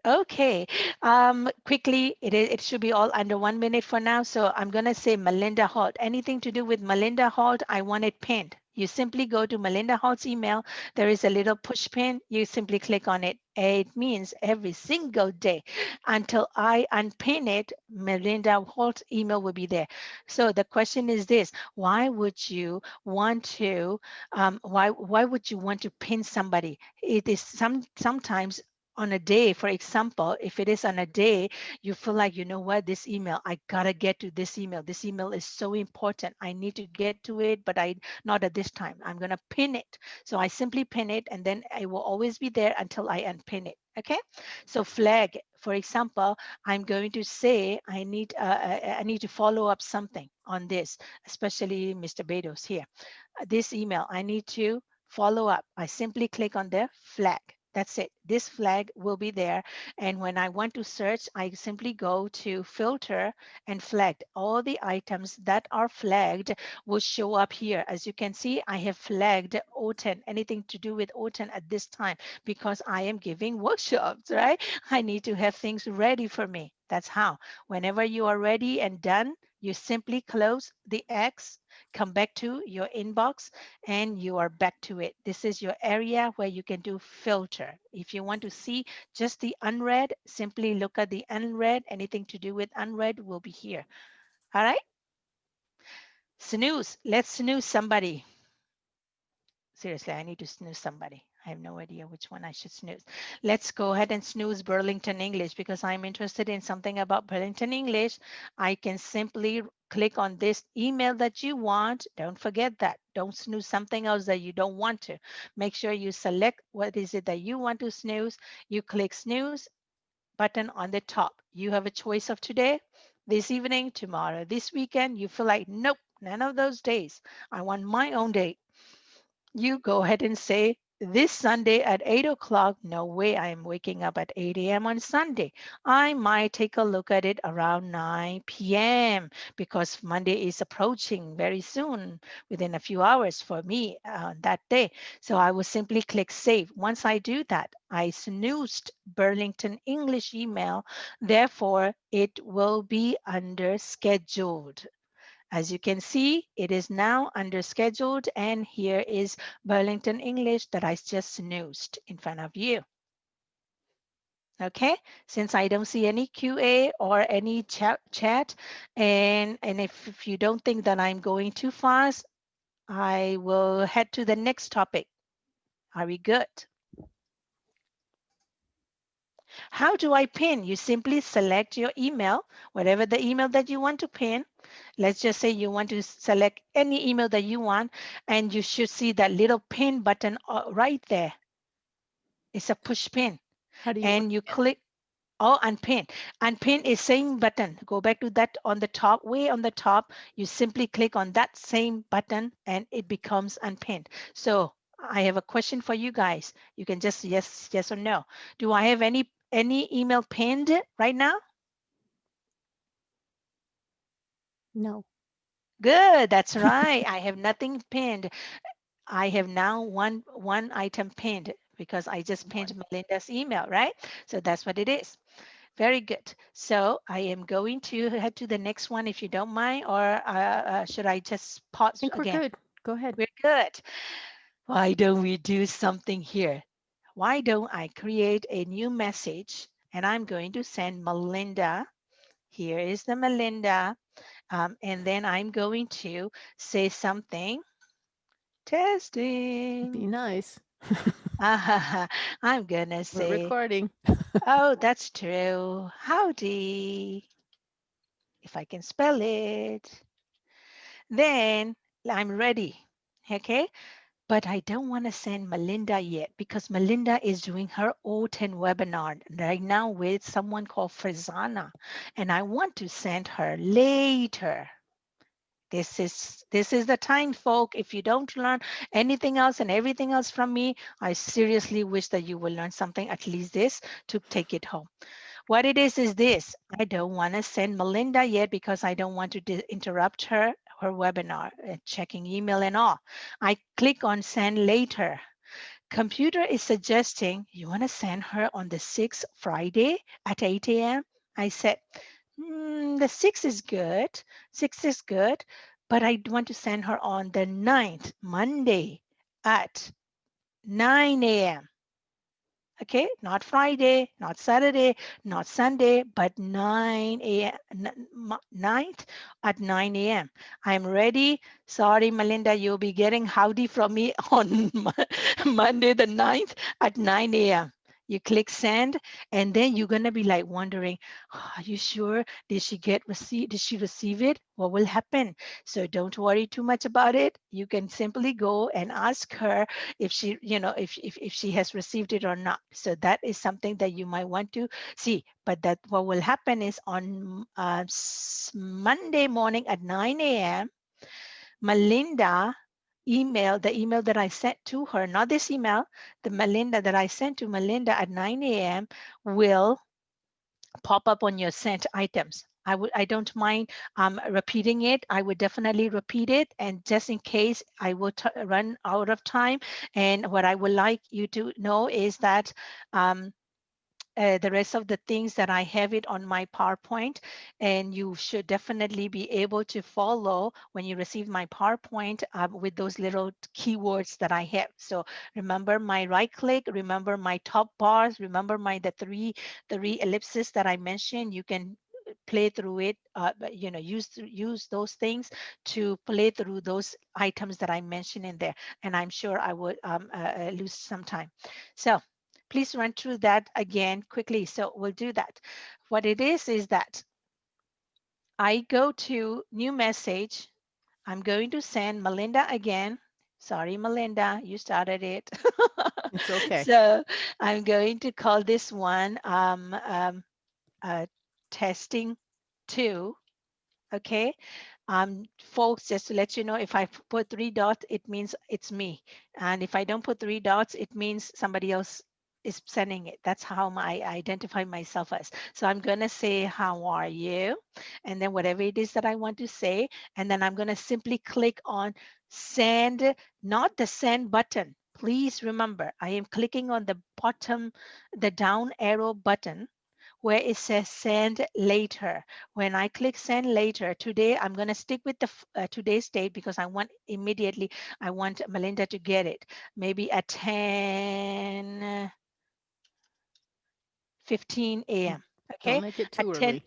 Okay, um, quickly, it, it should be all under one minute for now. So I'm gonna say Melinda Holt. Anything to do with Melinda Holt, I want it pinned. You simply go to Melinda Holt's email. There is a little push pin. You simply click on it. It means every single day until I unpin it, Melinda Holt's email will be there. So the question is this, why would you want to, um, why, why would you want to pin somebody? It is some, sometimes on a day, for example, if it is on a day, you feel like, you know what, this email, I gotta get to this email. This email is so important. I need to get to it, but I not at this time. I'm gonna pin it. So I simply pin it and then it will always be there until I unpin it. Okay. So flag, for example, I'm going to say I need uh, I I need to follow up something on this, especially Mr. Bedos here. Uh, This email, I need to follow up. I simply click on the flag. That's it. This flag will be there. And when I want to search, I simply go to filter and flagged. All the items that are flagged will show up here. As you can see, I have flagged OTAN, anything to do with OTAN at this time because I am giving <laughs> workshops, right? I need to have things ready for me. That's how. Whenever you are ready and done, you simply close the X, come back to your inbox, and you are back to it. This is your area where you can do filter. If you want to see just the unread, simply look at the unread. Anything to do with unread will be here. All right. Snooze. Let's snooze somebody. Seriously, I need to snooze somebody. I have no idea which one I should snooze. Let's go ahead and snooze Burlington English because I'm interested in something about Burlington English. I can simply click on this email that you want. Don't forget that. Don't snooze something else that you don't want to. Make sure you select what is it that you want to snooze. You click snooze button on the top. You have a choice of today, this evening, tomorrow, this weekend. You feel like, nope, none of those days. I want my own day you go ahead and say this Sunday at 8 o'clock, no way I'm waking up at 8 a.m. on Sunday. I might take a look at it around 9 p.m. because Monday is approaching very soon, within a few hours for me uh, that day. So I will simply click save. Once I do that, I snoozed Burlington English email. Therefore, it will be under scheduled. As you can see, it is now under scheduled and here is Burlington English that I just snoozed in front of you. Okay, since I don't see any QA or any chat, chat and, and if, if you don't think that I'm going too fast, I will head to the next topic. Are we good? How do I pin? You simply select your email, whatever the email that you want to pin. Let's just say you want to select any email that you want, and you should see that little pin button uh, right there. It's a push pin, How do you? and you click. Oh, unpin. Unpin is same button. Go back to that on the top, way on the top. You simply click on that same button and it becomes unpinned. So I have a question for you guys. You can just yes, yes or no. Do I have any any email pinned right now? No. Good, that's right. <laughs> I have nothing pinned. I have now one one item pinned because I just pinned Melinda's email, right? So that's what it is. Very good. So I am going to head to the next one if you don't mind, or uh, uh, should I just pause I think we're good. Go ahead. We're good. Why don't we do something here? Why don't I create a new message and I'm going to send Melinda. Here is the Melinda. Um, and then I'm going to say something. Testing. Be nice. <laughs> <laughs> I'm gonna We're say, recording. oh, <laughs> that's true. Howdy. If I can spell it. Then I'm ready. Okay. But I don't want to send Melinda yet because Melinda is doing her OTAN webinar right now with someone called Farzana. And I want to send her later. This is this is the time, folk. If you don't learn anything else and everything else from me, I seriously wish that you will learn something, at least this, to take it home. What it is is this. I don't want to send Melinda yet because I don't want to interrupt her her webinar, uh, checking email and all. I click on send later. computer is suggesting you want to send her on the 6th Friday at 8 a.m. I said, mm, the 6th is good. 6th is good, but I want to send her on the 9th, Monday at 9 a.m. Okay, not Friday, not Saturday, not Sunday, but 9 a.m. 9th at 9 a.m. I'm ready. Sorry, Melinda, you'll be getting howdy from me <laughs> on Monday the 9th at 9 a.m you click send and then you're going to be like wondering oh, are you sure? Did she get receive did she receive it? What will happen? So don't worry too much about it. You can simply go and ask her if she you know if, if, if she has received it or not. So that is something that you might want to see. But that what will happen is on uh, monday morning at 9 a.m melinda email, the email that I sent to her, not this email, the Melinda that I sent to Melinda at 9 a.m. will pop up on your sent items. I would I don't mind um, repeating it. I would definitely repeat it. And just in case I will run out of time. And what I would like you to know is that um, uh, the rest of the things that I have it on my PowerPoint and you should definitely be able to follow when you receive my PowerPoint uh, with those little keywords that I have. So remember my right click, remember my top bars, remember my the three, three ellipses that I mentioned. You can play through it uh, you know use use those things to play through those items that i mentioned in there and i'm sure i would um, uh, uh lose some time so please run through that again quickly. So we'll do that. What it is, is that I go to new message. I'm going to send Melinda again. Sorry, Melinda, you started it. <laughs> it's okay. So I'm going to call this one um, um, uh, testing two. Okay. Um, folks, just to let you know, if I put three dots, it means it's me. And if I don't put three dots, it means somebody else is sending it. That's how I identify myself as. So I'm going to say, how are you? And then whatever it is that I want to say. And then I'm going to simply click on send, not the send button. Please remember, I am clicking on the bottom, the down arrow button where it says send later. When I click send later, today I'm going to stick with the uh, today's date because I want immediately, I want Melinda to get it. Maybe at 10, 15 a.m. Okay. Don't make it too 10, early.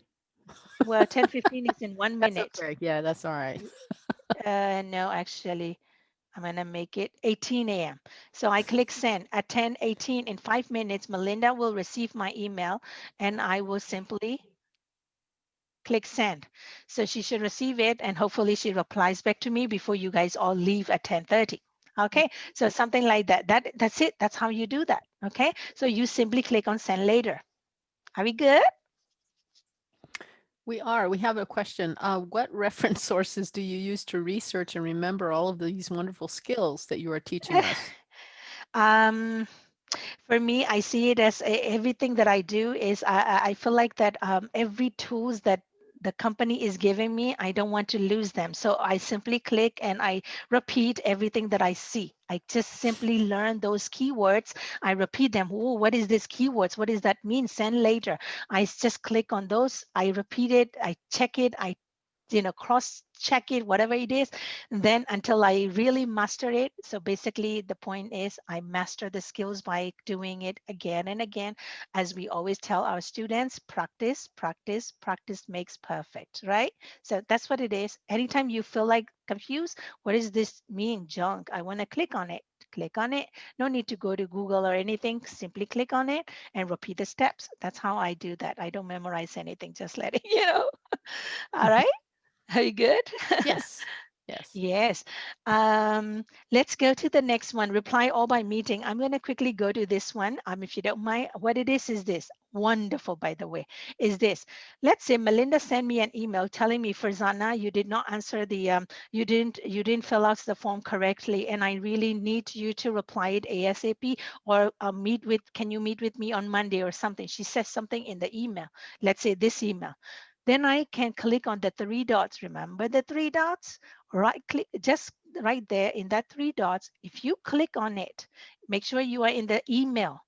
well, 10 <laughs> 15 is in one That's minute. okay. Yeah, that's all right. <laughs> Uh, no, actually, I'm going to make it 18 a.m. So I click <laughs> send at 10 18 in five minutes. Melinda will receive my email and I will simply click send. So she should receive it and hopefully she replies back to me before you guys all leave at 10 30. Okay, so something like that. That That's it. That's how you do that. Okay, so you simply click on send later. Are we good? We are. We have a question. Uh, what <laughs> reference sources do you use to research and remember all of these wonderful skills that you are teaching us? <laughs> um, for me, I see it as everything that I do is I, I feel like that um, every tools that the company is giving me, I don't want to lose them. So I simply click and I repeat everything that I see. I just simply learn those keywords. I repeat them. Oh, what is this keywords? What does that mean? Send later. I just click on those. I repeat it. I check it. I you know, cross check it, whatever it is, then until I really master it. So basically the point is I master the skills by doing it again and again. As we always tell our students, practice, practice, practice makes perfect, right? So that's what it is. Anytime you feel like confused, what does this mean, junk? I want to click on it click on it. No need to go to Google or anything. Simply click on it and repeat the steps. That's how I do that. I don't memorize anything, just letting <laughs> you know. All right. Are you good? <laughs> Yes. Yes. Yes. Um, let's go to the next one. Reply all by meeting. I'm going to quickly go to this one. Um, if you don't mind, what it is is this. Wonderful, by the way, is this. Let's say Melinda sent me an email telling me, Farzana, you did not answer the, um, you didn't, you didn't fill out the form correctly, and I really need you to reply it ASAP or uh, meet with, can you meet with me on Monday or something? She says something in the email. Let's say this email. Then I can click on the three dots. Remember the three dots? Right click, just right there in that three dots. If you click on it, make sure you are in the email.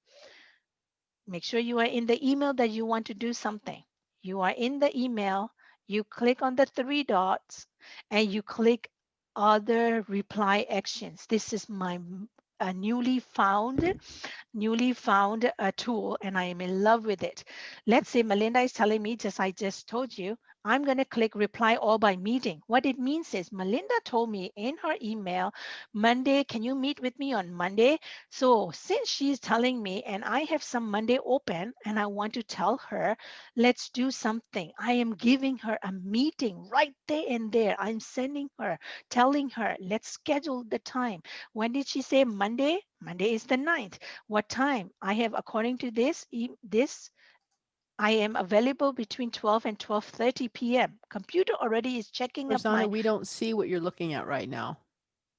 Make sure you are in the email that you want to do something. You are in the email, you click on the three dots and you click other reply actions. This is my a newly found newly found a tool and I am in love with it. Let's say Melinda is telling me just I just told you I'm going to click reply all by meeting. What it means is Melinda told me in her email, Monday, can you meet with me on Monday? So since she's telling me and I have some Monday open and I want to tell her, let's do something. I am giving her a meeting right there and there. I'm sending her, telling her, let's schedule the time. When did she say Monday? Monday is the 9th. What time? I have, according to this, this I am available between 12 and 12.30 p.m. Computer already is checking up Farzana, my, we don't see what you're looking at right now.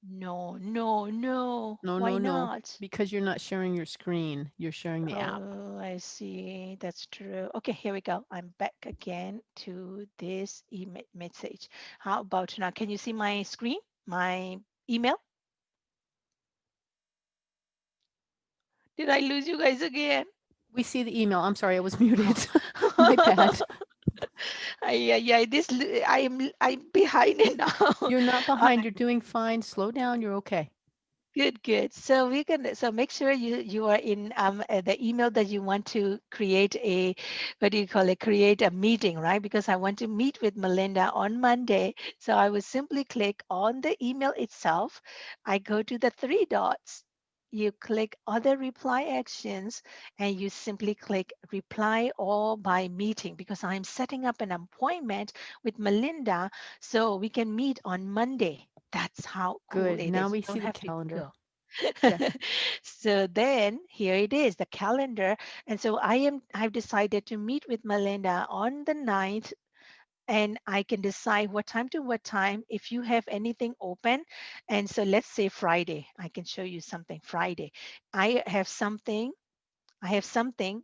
no, no, no, No, why no, no. not? Because you're not sharing your screen. You're sharing the app. Oh, I see, that's true. Okay, here we go. I'm back again to this email message. How about now? Can you see my screen, my email? Did I lose you guys again? We see the email. I'm sorry, I was <laughs> muted. My bad. <laughs> yeah, yeah, this, I'm I'm behind it now. You're not <laughs> behind. You're doing fine. Slow down. You're okay. Good, good. So we can so make sure you you are in um uh, the email that you want to create a what do you call it? Create a meeting, right? Because I want to meet with Melinda on Monday. So I will simply click on the email itself. I go to the three dots. You click other reply actions and you simply click reply all by meeting because I'm setting up an appointment with Melinda so we can meet on Monday. That's how cool Good. it Now we see the calendar. <laughs> So then here it is, the calendar. And so I am I've decided to meet with Melinda on the 9th and I can decide what time to what time if you have anything open. And so let's say Friday, I can show you something Friday. I have something, I have something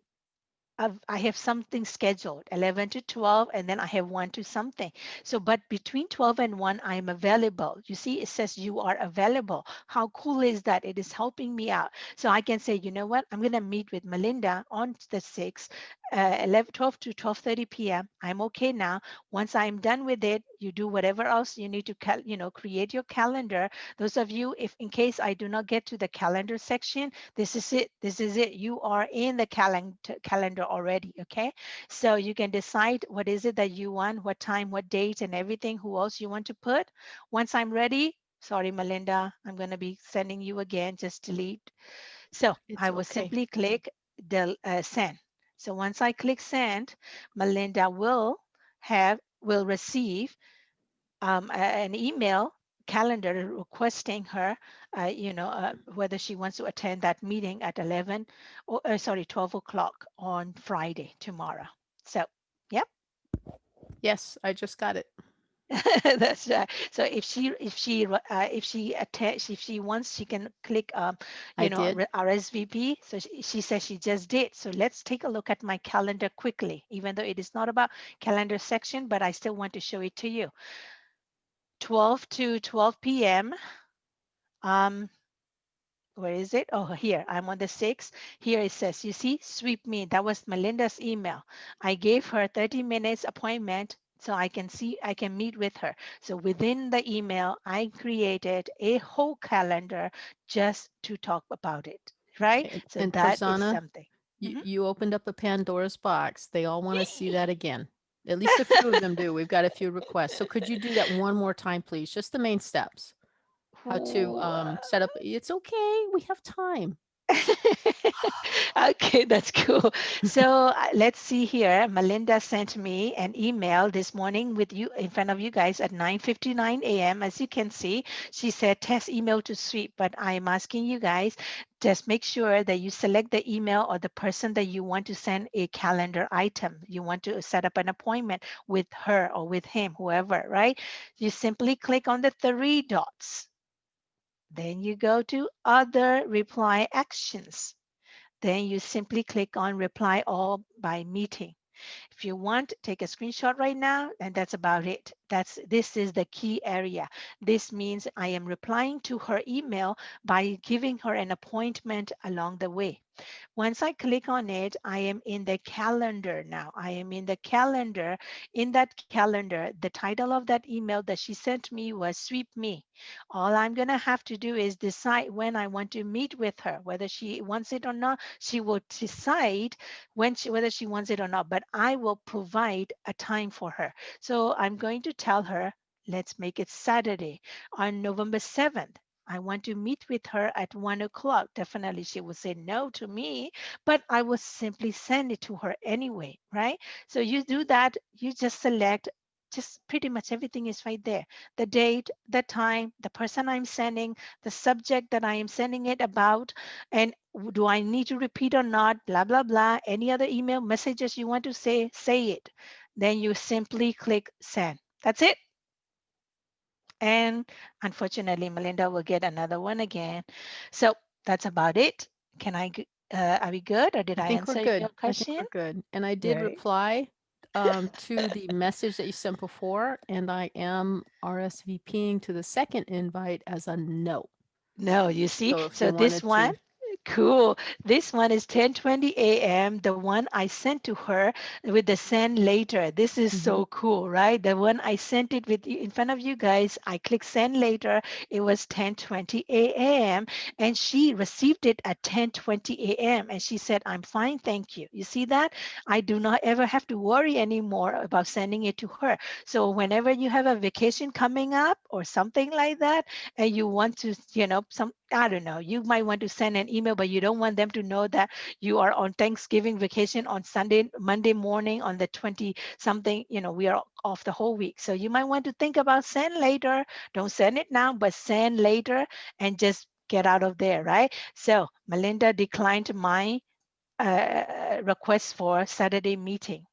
I have something scheduled 11 to 12 and then I have 1 to something. So but between 12 and 1 I am available. You see it says you are available. How cool is that? It is helping me out. So I can say, you know what? I'm going to meet with Melinda on the 6th uh, 11 12 to 12:30 p.m. I'm okay now. Once I'm done with it, you do whatever else you need to you know create your calendar. Those of you if in case I do not get to the calendar section, this is it. This is it. You are in the calendar calendar already, okay? So you can decide what is it that you want, what time, what date and everything, who else you want to put. Once I'm ready, sorry Melinda, I'm going to be sending you again just delete. So It's I will okay. simply click the uh, send. So once I click send, Melinda will have will receive um, a- an email calendar requesting her, uh, you know, uh, whether she wants to attend that meeting at 11 or uh, sorry, 12 o'clock on Friday tomorrow. So, yep, Yes, I just got it. <laughs> that's right. So if she if she uh, if she attach if she wants, she can click um, you I know did. RSVP. So she, she says she just did. So let's take a look at my calendar quickly, even though it is not about calendar section, but I still want to show it to you. 12 to 12 p.m. Um, where is it? Oh, here, I'm on the 6th. Here it says, you see, sweep me. That was Melinda's email. I gave her 30 minutes appointment so I can see, I can meet with her. So within the email, I created a whole calendar just to talk about it, right? And, So and that is something. you, Mhm. you opened up a Pandora's box. They all want to see that again. At least a few of them do. We've got a few requests. So could you do that one more time, please? Just the main steps. How to um, set up. It's okay. We have time. <laughs> okay, that's cool. So uh, let's see here. Melinda sent me an email this morning with you in front of you guys at 9:59 a.m. As you can see, she said test email to sweep, but I'm asking you guys just make sure that you select the email or the person that you want to send a calendar item. You want to set up an appointment with her or with him, whoever, right? You simply click on the three dots. Then you go to other reply actions. Then you simply click on reply all by meeting. If you want, take a screenshot right now, and that's about it. That's this is the key area. This means I am replying to her email by giving her an appointment along the way. Once I click on it, I am in the calendar now. I am in the calendar. In that calendar, the title of that email that she sent me was Sweep Me. All I'm going to have to do is decide when I want to meet with her, whether she wants it or not. She will decide when she, whether she wants it or not, but I will provide a time for her. So I'm going to tell her, let's make it Saturday on November 7th. I want to meet with her at one o'clock. Definitely she will say no to me, but I will simply send it to her anyway, right? So you do that, you just select just pretty much everything is right there. The date, the time, the person I'm sending, the subject that I am sending it about, and do I need to repeat or not, blah, blah, blah. Any other email messages you want to say, say it. Then you simply click send. That's it. And unfortunately, Melinda will get another one again. So that's about it. Can I, uh, are we good or did I, I answer your I question? think we're good. And I did Right. reply um, <laughs> to the message that you sent before, and I am RSVPing to the second invite as a no. No, you see, So so this wanted to- one, cool. This one is 10:20 a.m. The one I sent to her with the send later. This is Mm-hmm. so cool, right? The one I sent it with you- in front of you guys. I click send later. It was 10:20 a.m. and she received it at 10:20 a.m. and she said, "I'm fine, thank you." You see that? I do not ever have to worry anymore about sending it to her. So whenever you have a vacation coming up or something like that, and you want to, you know, some, I don't know, you might want to send an email, but you don't want them to know that you are on Thanksgiving vacation on Sunday, Monday morning on the 20 something, you know, we are off the whole week. So you might want to think about send later. Don't send it now, but send later and just get out of there, right? So Melinda declined my uh, request for Saturday meeting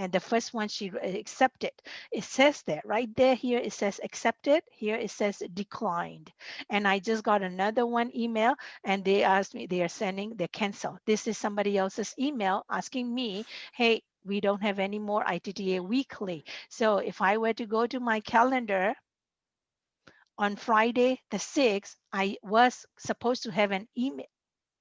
and the first one she uh, accepted. It says that right there, here it says accepted, here it says declined. And I just got another one email and they asked me, they are sending, they cancel. This is somebody else's email asking me, hey, we don't have any more ITTA weekly. So if I were to go to my calendar on Friday, the 6th, I was supposed to have an email,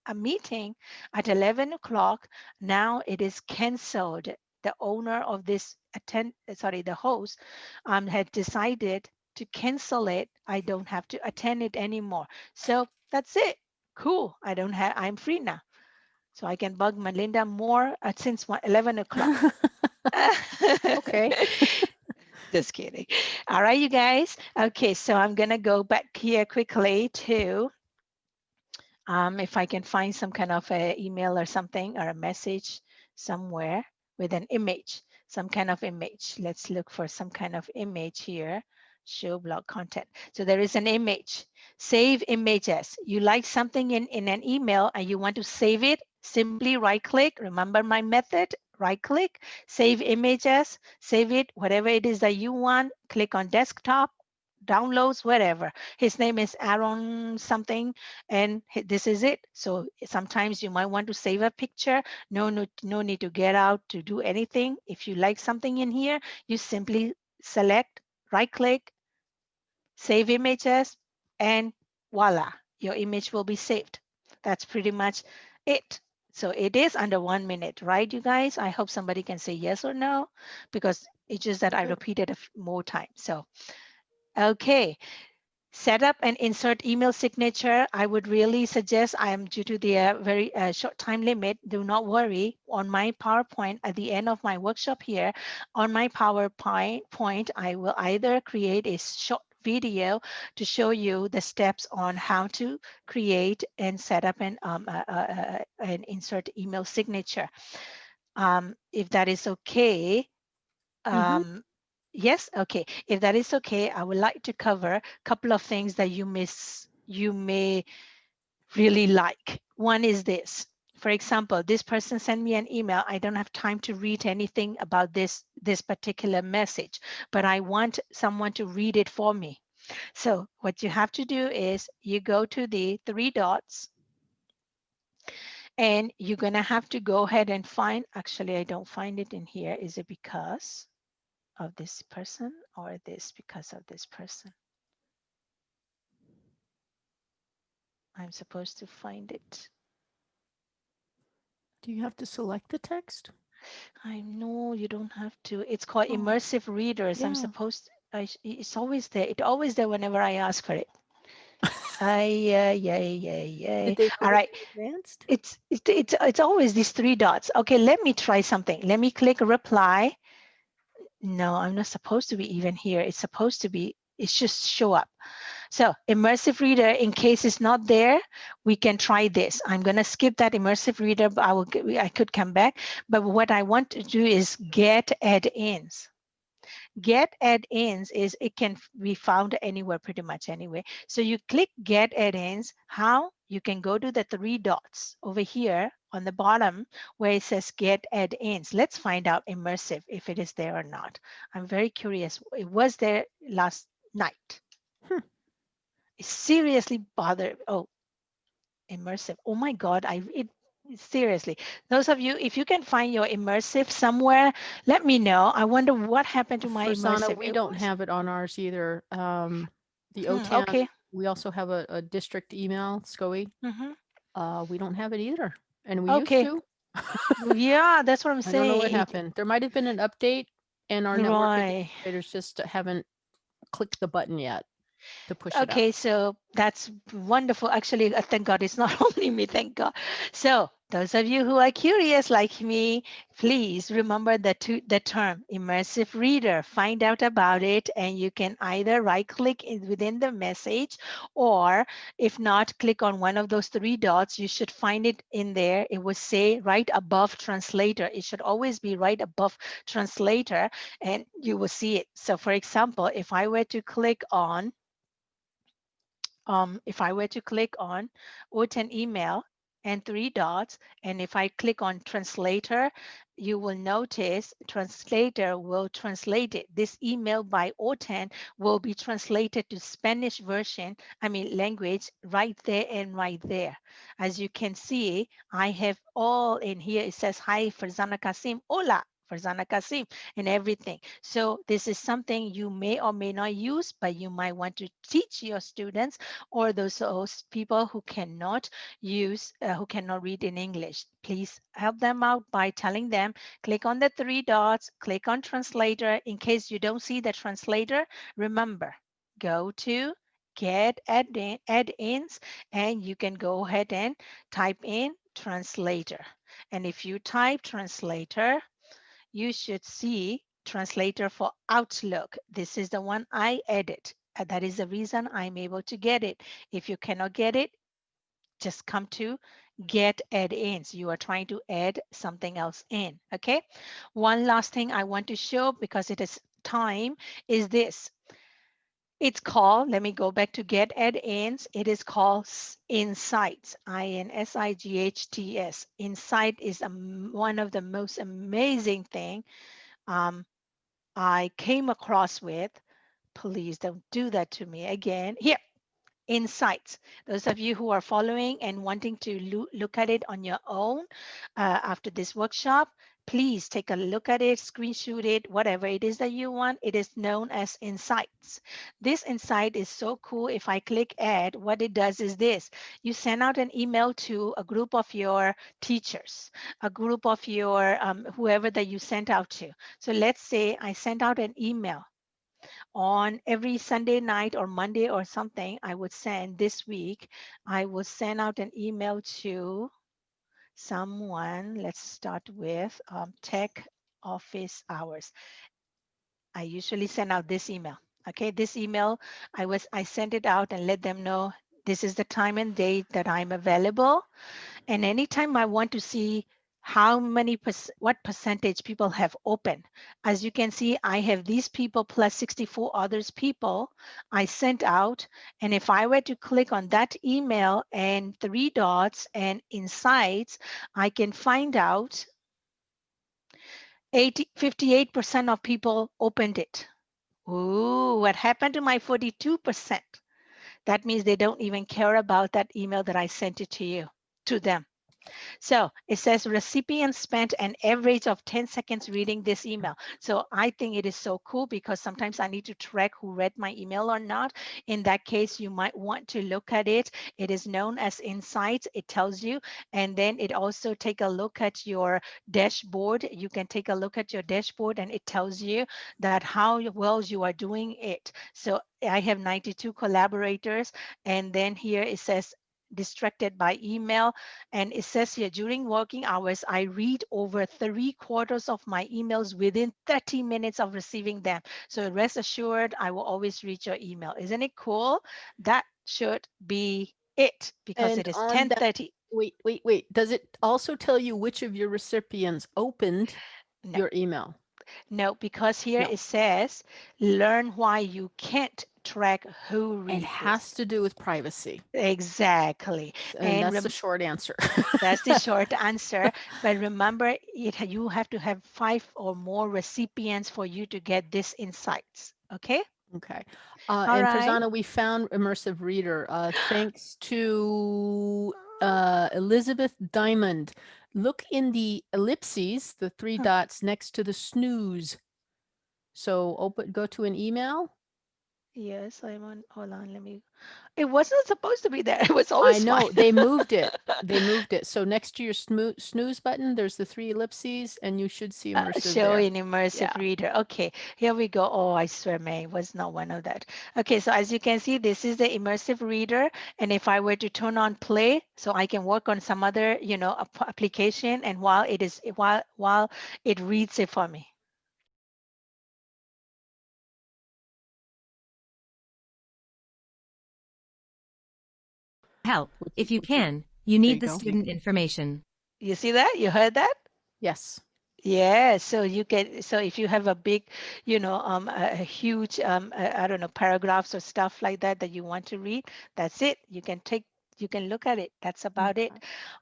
a meeting at 11 o'clock. Now it is canceled the owner of this attend sorry the host um, had decided to cancel it. I don't have to attend it anymore. So that's it. Cool. I don't have i'm free now. So i can bug melinda more uh, since one, 11 o'clock. <laughs> Okay. <laughs> just kidding. All right you guys. Okay so i'm gonna go back here quickly to um, if i can find some kind of a email or something or a message somewhere with an image, some kind of image. Let's look for some kind of image here. Show blog content. So there is an image. Save images. You like something in, in an email and you want to save it, simply right click. Remember my method, right click, save images, save it, whatever it is that you want. Click on desktop, downloads, whatever. His name is Aaron something, and this is it. So sometimes you might want to save a picture. No, no, no need to get out to do anything. If you like something in here, you simply select, right click, save images, and voila, your image will be saved. That's pretty much it. So it is under one minute, right, you guys? I hope somebody can say yes or no, because it's just that I repeated more time. So Okay. Set up and insert email signature. I would really suggest I am due to the uh, very uh, short time limit. Do not worry on my PowerPoint at the end of my workshop here on my PowerPoint point, I will either create a short video to show you the steps on how to create and set up an, um, uh, and insert email signature. Um, if that is okay, Mhm. um, Yes, okay. If that is okay, I would like to cover a couple of things that you miss, you may really like. One is this. For example, this person sent me an email. I don't have time to read anything about this, this particular message, but I want someone to read it for me. So what you have to do is you go to the three dots and you're gonna have to go ahead and find, actually, I don't find it in here. Is it because? Of this person or this because of this person. I'm supposed to find it. Do you have to select the text? I know you don't have to. It's called Oh, immersive readers. I'm yeah. supposed I, it's always there. It's always there whenever I ask for it. <laughs> Ay, yeah, yeah, yeah, yeah. All right. advanced? It's, it's, it's, it's always these three dots. Okay, let me try something. Let me click reply. No, I'm not supposed to be even here. It's supposed to be, it's just show up. So immersive reader, in case it's not there, we can try this. I'm gonna skip that immersive reader, but I will, I could come back. But what I want to do is get add-ins. Get add-ins is it can be found anywhere pretty much anyway. So you click get add-ins. How? You can go to the three dots over here on the bottom where it says get add-ins. Let's find out immersive if it is there or not. I'm very curious. It was there last night. Hmm. It seriously bothered. Oh, immersive. Oh my God, I it seriously. Those of you, if you can find your immersive somewhere, let me know. I wonder what happened to my Farzana, immersive. we It don't was- have it on ours either. Um, the Hmm, OTAN, okay. we also have a, a district email, SCOE. Mhm. Uh, we don't have it either. And we Okay. used to. <laughs> Yeah, that's what I'm saying. <laughs> I don't know what happened. There might have been an update and our network Right. administrators just haven't clicked the button yet to push it out. Okay, so that's wonderful. Actually, uh, thank God it's not <laughs> only me, thank God. So those of you who are curious like me, please remember the, two, the term immersive reader. Find out about it and you can either right click within the message or if not, click on one of those three dots. You should find it in there. It will say right above translator. It should always be right above translator and you will see it. So for example, if I were to click on um, if I were to click on OTAN email and three dots, and if I click on translator, you will notice translator will translate it. This email by OTAN will be translated to Spanish version, I mean language right there and right there. As you can see, I have all in here. It says, hi, Farzana Kasim, hola, Farzana Kasim, and everything. So this is something you may or may not use, but you might want to teach your students or those, people who cannot use, uh, who cannot read in English. Please help them out by telling them, click on the three dots, click on translator. In case you don't see the translator, remember, go to get add-in- add-ins and you can go ahead and type in translator. And if you type translator, you should see translator for Outlook. This is the one I edit. That is the reason I'm able to get it. If you cannot get it, just come to get add-ins. You are trying to add something else in, okay? One last thing I want to show because it is time is this. It's called, let me go back to get add-ins. It is called S- Insights, I-N-S-I-G-H-T-S. Insight is a one of the most amazing thing um, I came across with. Please don't do that to me again. Here, insights. Those of you who are following and wanting to loo- look at it on your own uh, after this workshop, please take a look at it, screenshot it, whatever it is that you want. It is known as insights. This insight is so cool. If I click add, what it does is this. You send out an email to a group of your teachers, a group of your um, whoever that you sent out to. So let's say I sent out an email on every Sunday night or Monday or something, I would send this week, I will send out an email to someone. Let's start with um, tech office hours. I usually send out this email. Okay, this email, I was I sent it out and let them know this is the time and date that I'm available. And anytime I want to see how many, what percentage people have opened. As you can see, I have these people plus 64 others people I sent out. And if I were to click on that email and three dots and insights, I can find out 80, 58% of people opened it. Ooh, what happened to my 42%? That means they don't even care about that email that I sent it to you, to them. So it says recipient spent an average of 10 seconds reading this email. So I think it is so cool because sometimes I need to track who read my email or not. In that case, you might want to look at it. It is known as Insights. It tells you, and then it also take a look at your dashboard. You can take a look at your dashboard and it tells you that how well you are doing it. So I have 92 collaborators. And then here it says distracted by email. And it says here, during working hours, I read over three quarters of my emails within 30 minutes of receiving them. So rest assured, I will always read your email. Isn't it cool? That should be it because And it is on that- 1030. Wait, wait, wait. Does it also tell you which of your recipients opened No. your email? No, because here No. it says, learn why you can't track who reads It has to do with privacy. Exactly. And And that's rem- the short answer. That's the <laughs> short answer. But remember, it ha- you have to have five or more recipients for you to get this insights. Okay. Okay. Uh, All and right. Farzana, we found Immersive Reader, uh, thanks to uh, Elizabeth Diamond. Look in the ellipses, the three Huh. dots next to the snooze. So open, go to an email. Yes, I'm on. Hold on. Let me. It wasn't supposed to be there. <laughs> It was always. I know they moved it. <laughs> They moved it. So next to your snoo- snooze button, there's the three ellipses and you should see Uh, immersive show there. in immersive Yeah. reader. Okay, here we go. Oh, I swear, May was not one of that. Okay, so as you can see, this is the immersive reader. And if I were to turn on play, so I can work on some other, you know, application, and while it is while while it reads it for me. Help. If you can, you you need the go. student information. You see that? You heard that? Yes. Yeah, so you can, so if you have a big, you know, um, a, a huge, um, uh, I don't know, paragraphs or stuff like that that you want to read, that's it. You can take, you can look at it. That's about it.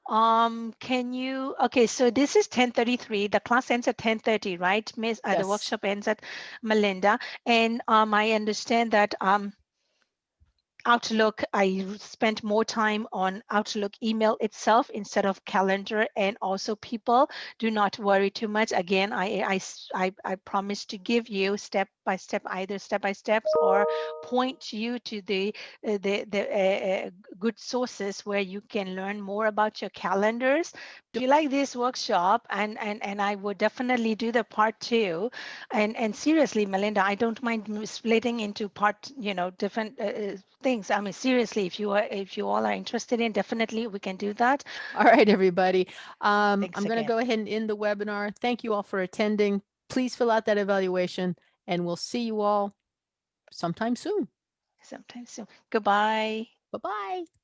Um, can you, okay, so this is 1033. The class ends at 1030, right, Miss? Uh, Yes. The workshop ends at Melinda. And um, I understand that um, Outlook, I spent more time on Outlook email itself instead of calendar and also people. Do not worry too much. Again, I, I, I, I promise to give you step by step, either step by steps or point you to the, uh, the, the uh, good sources where you can learn more about your calendars. Do you like this workshop and, and, and I would definitely do the part two and, and seriously, Melinda, I don't mind splitting into part, you know, different uh, uh, things. I mean, seriously, if you are, if you all are interested in, definitely we can do that. All right, everybody. Um, Thanks I'm going to go ahead and end the webinar. Thank you all for attending. Please fill out that evaluation and we'll see you all sometime soon. Sometime soon. Goodbye. Bye-bye.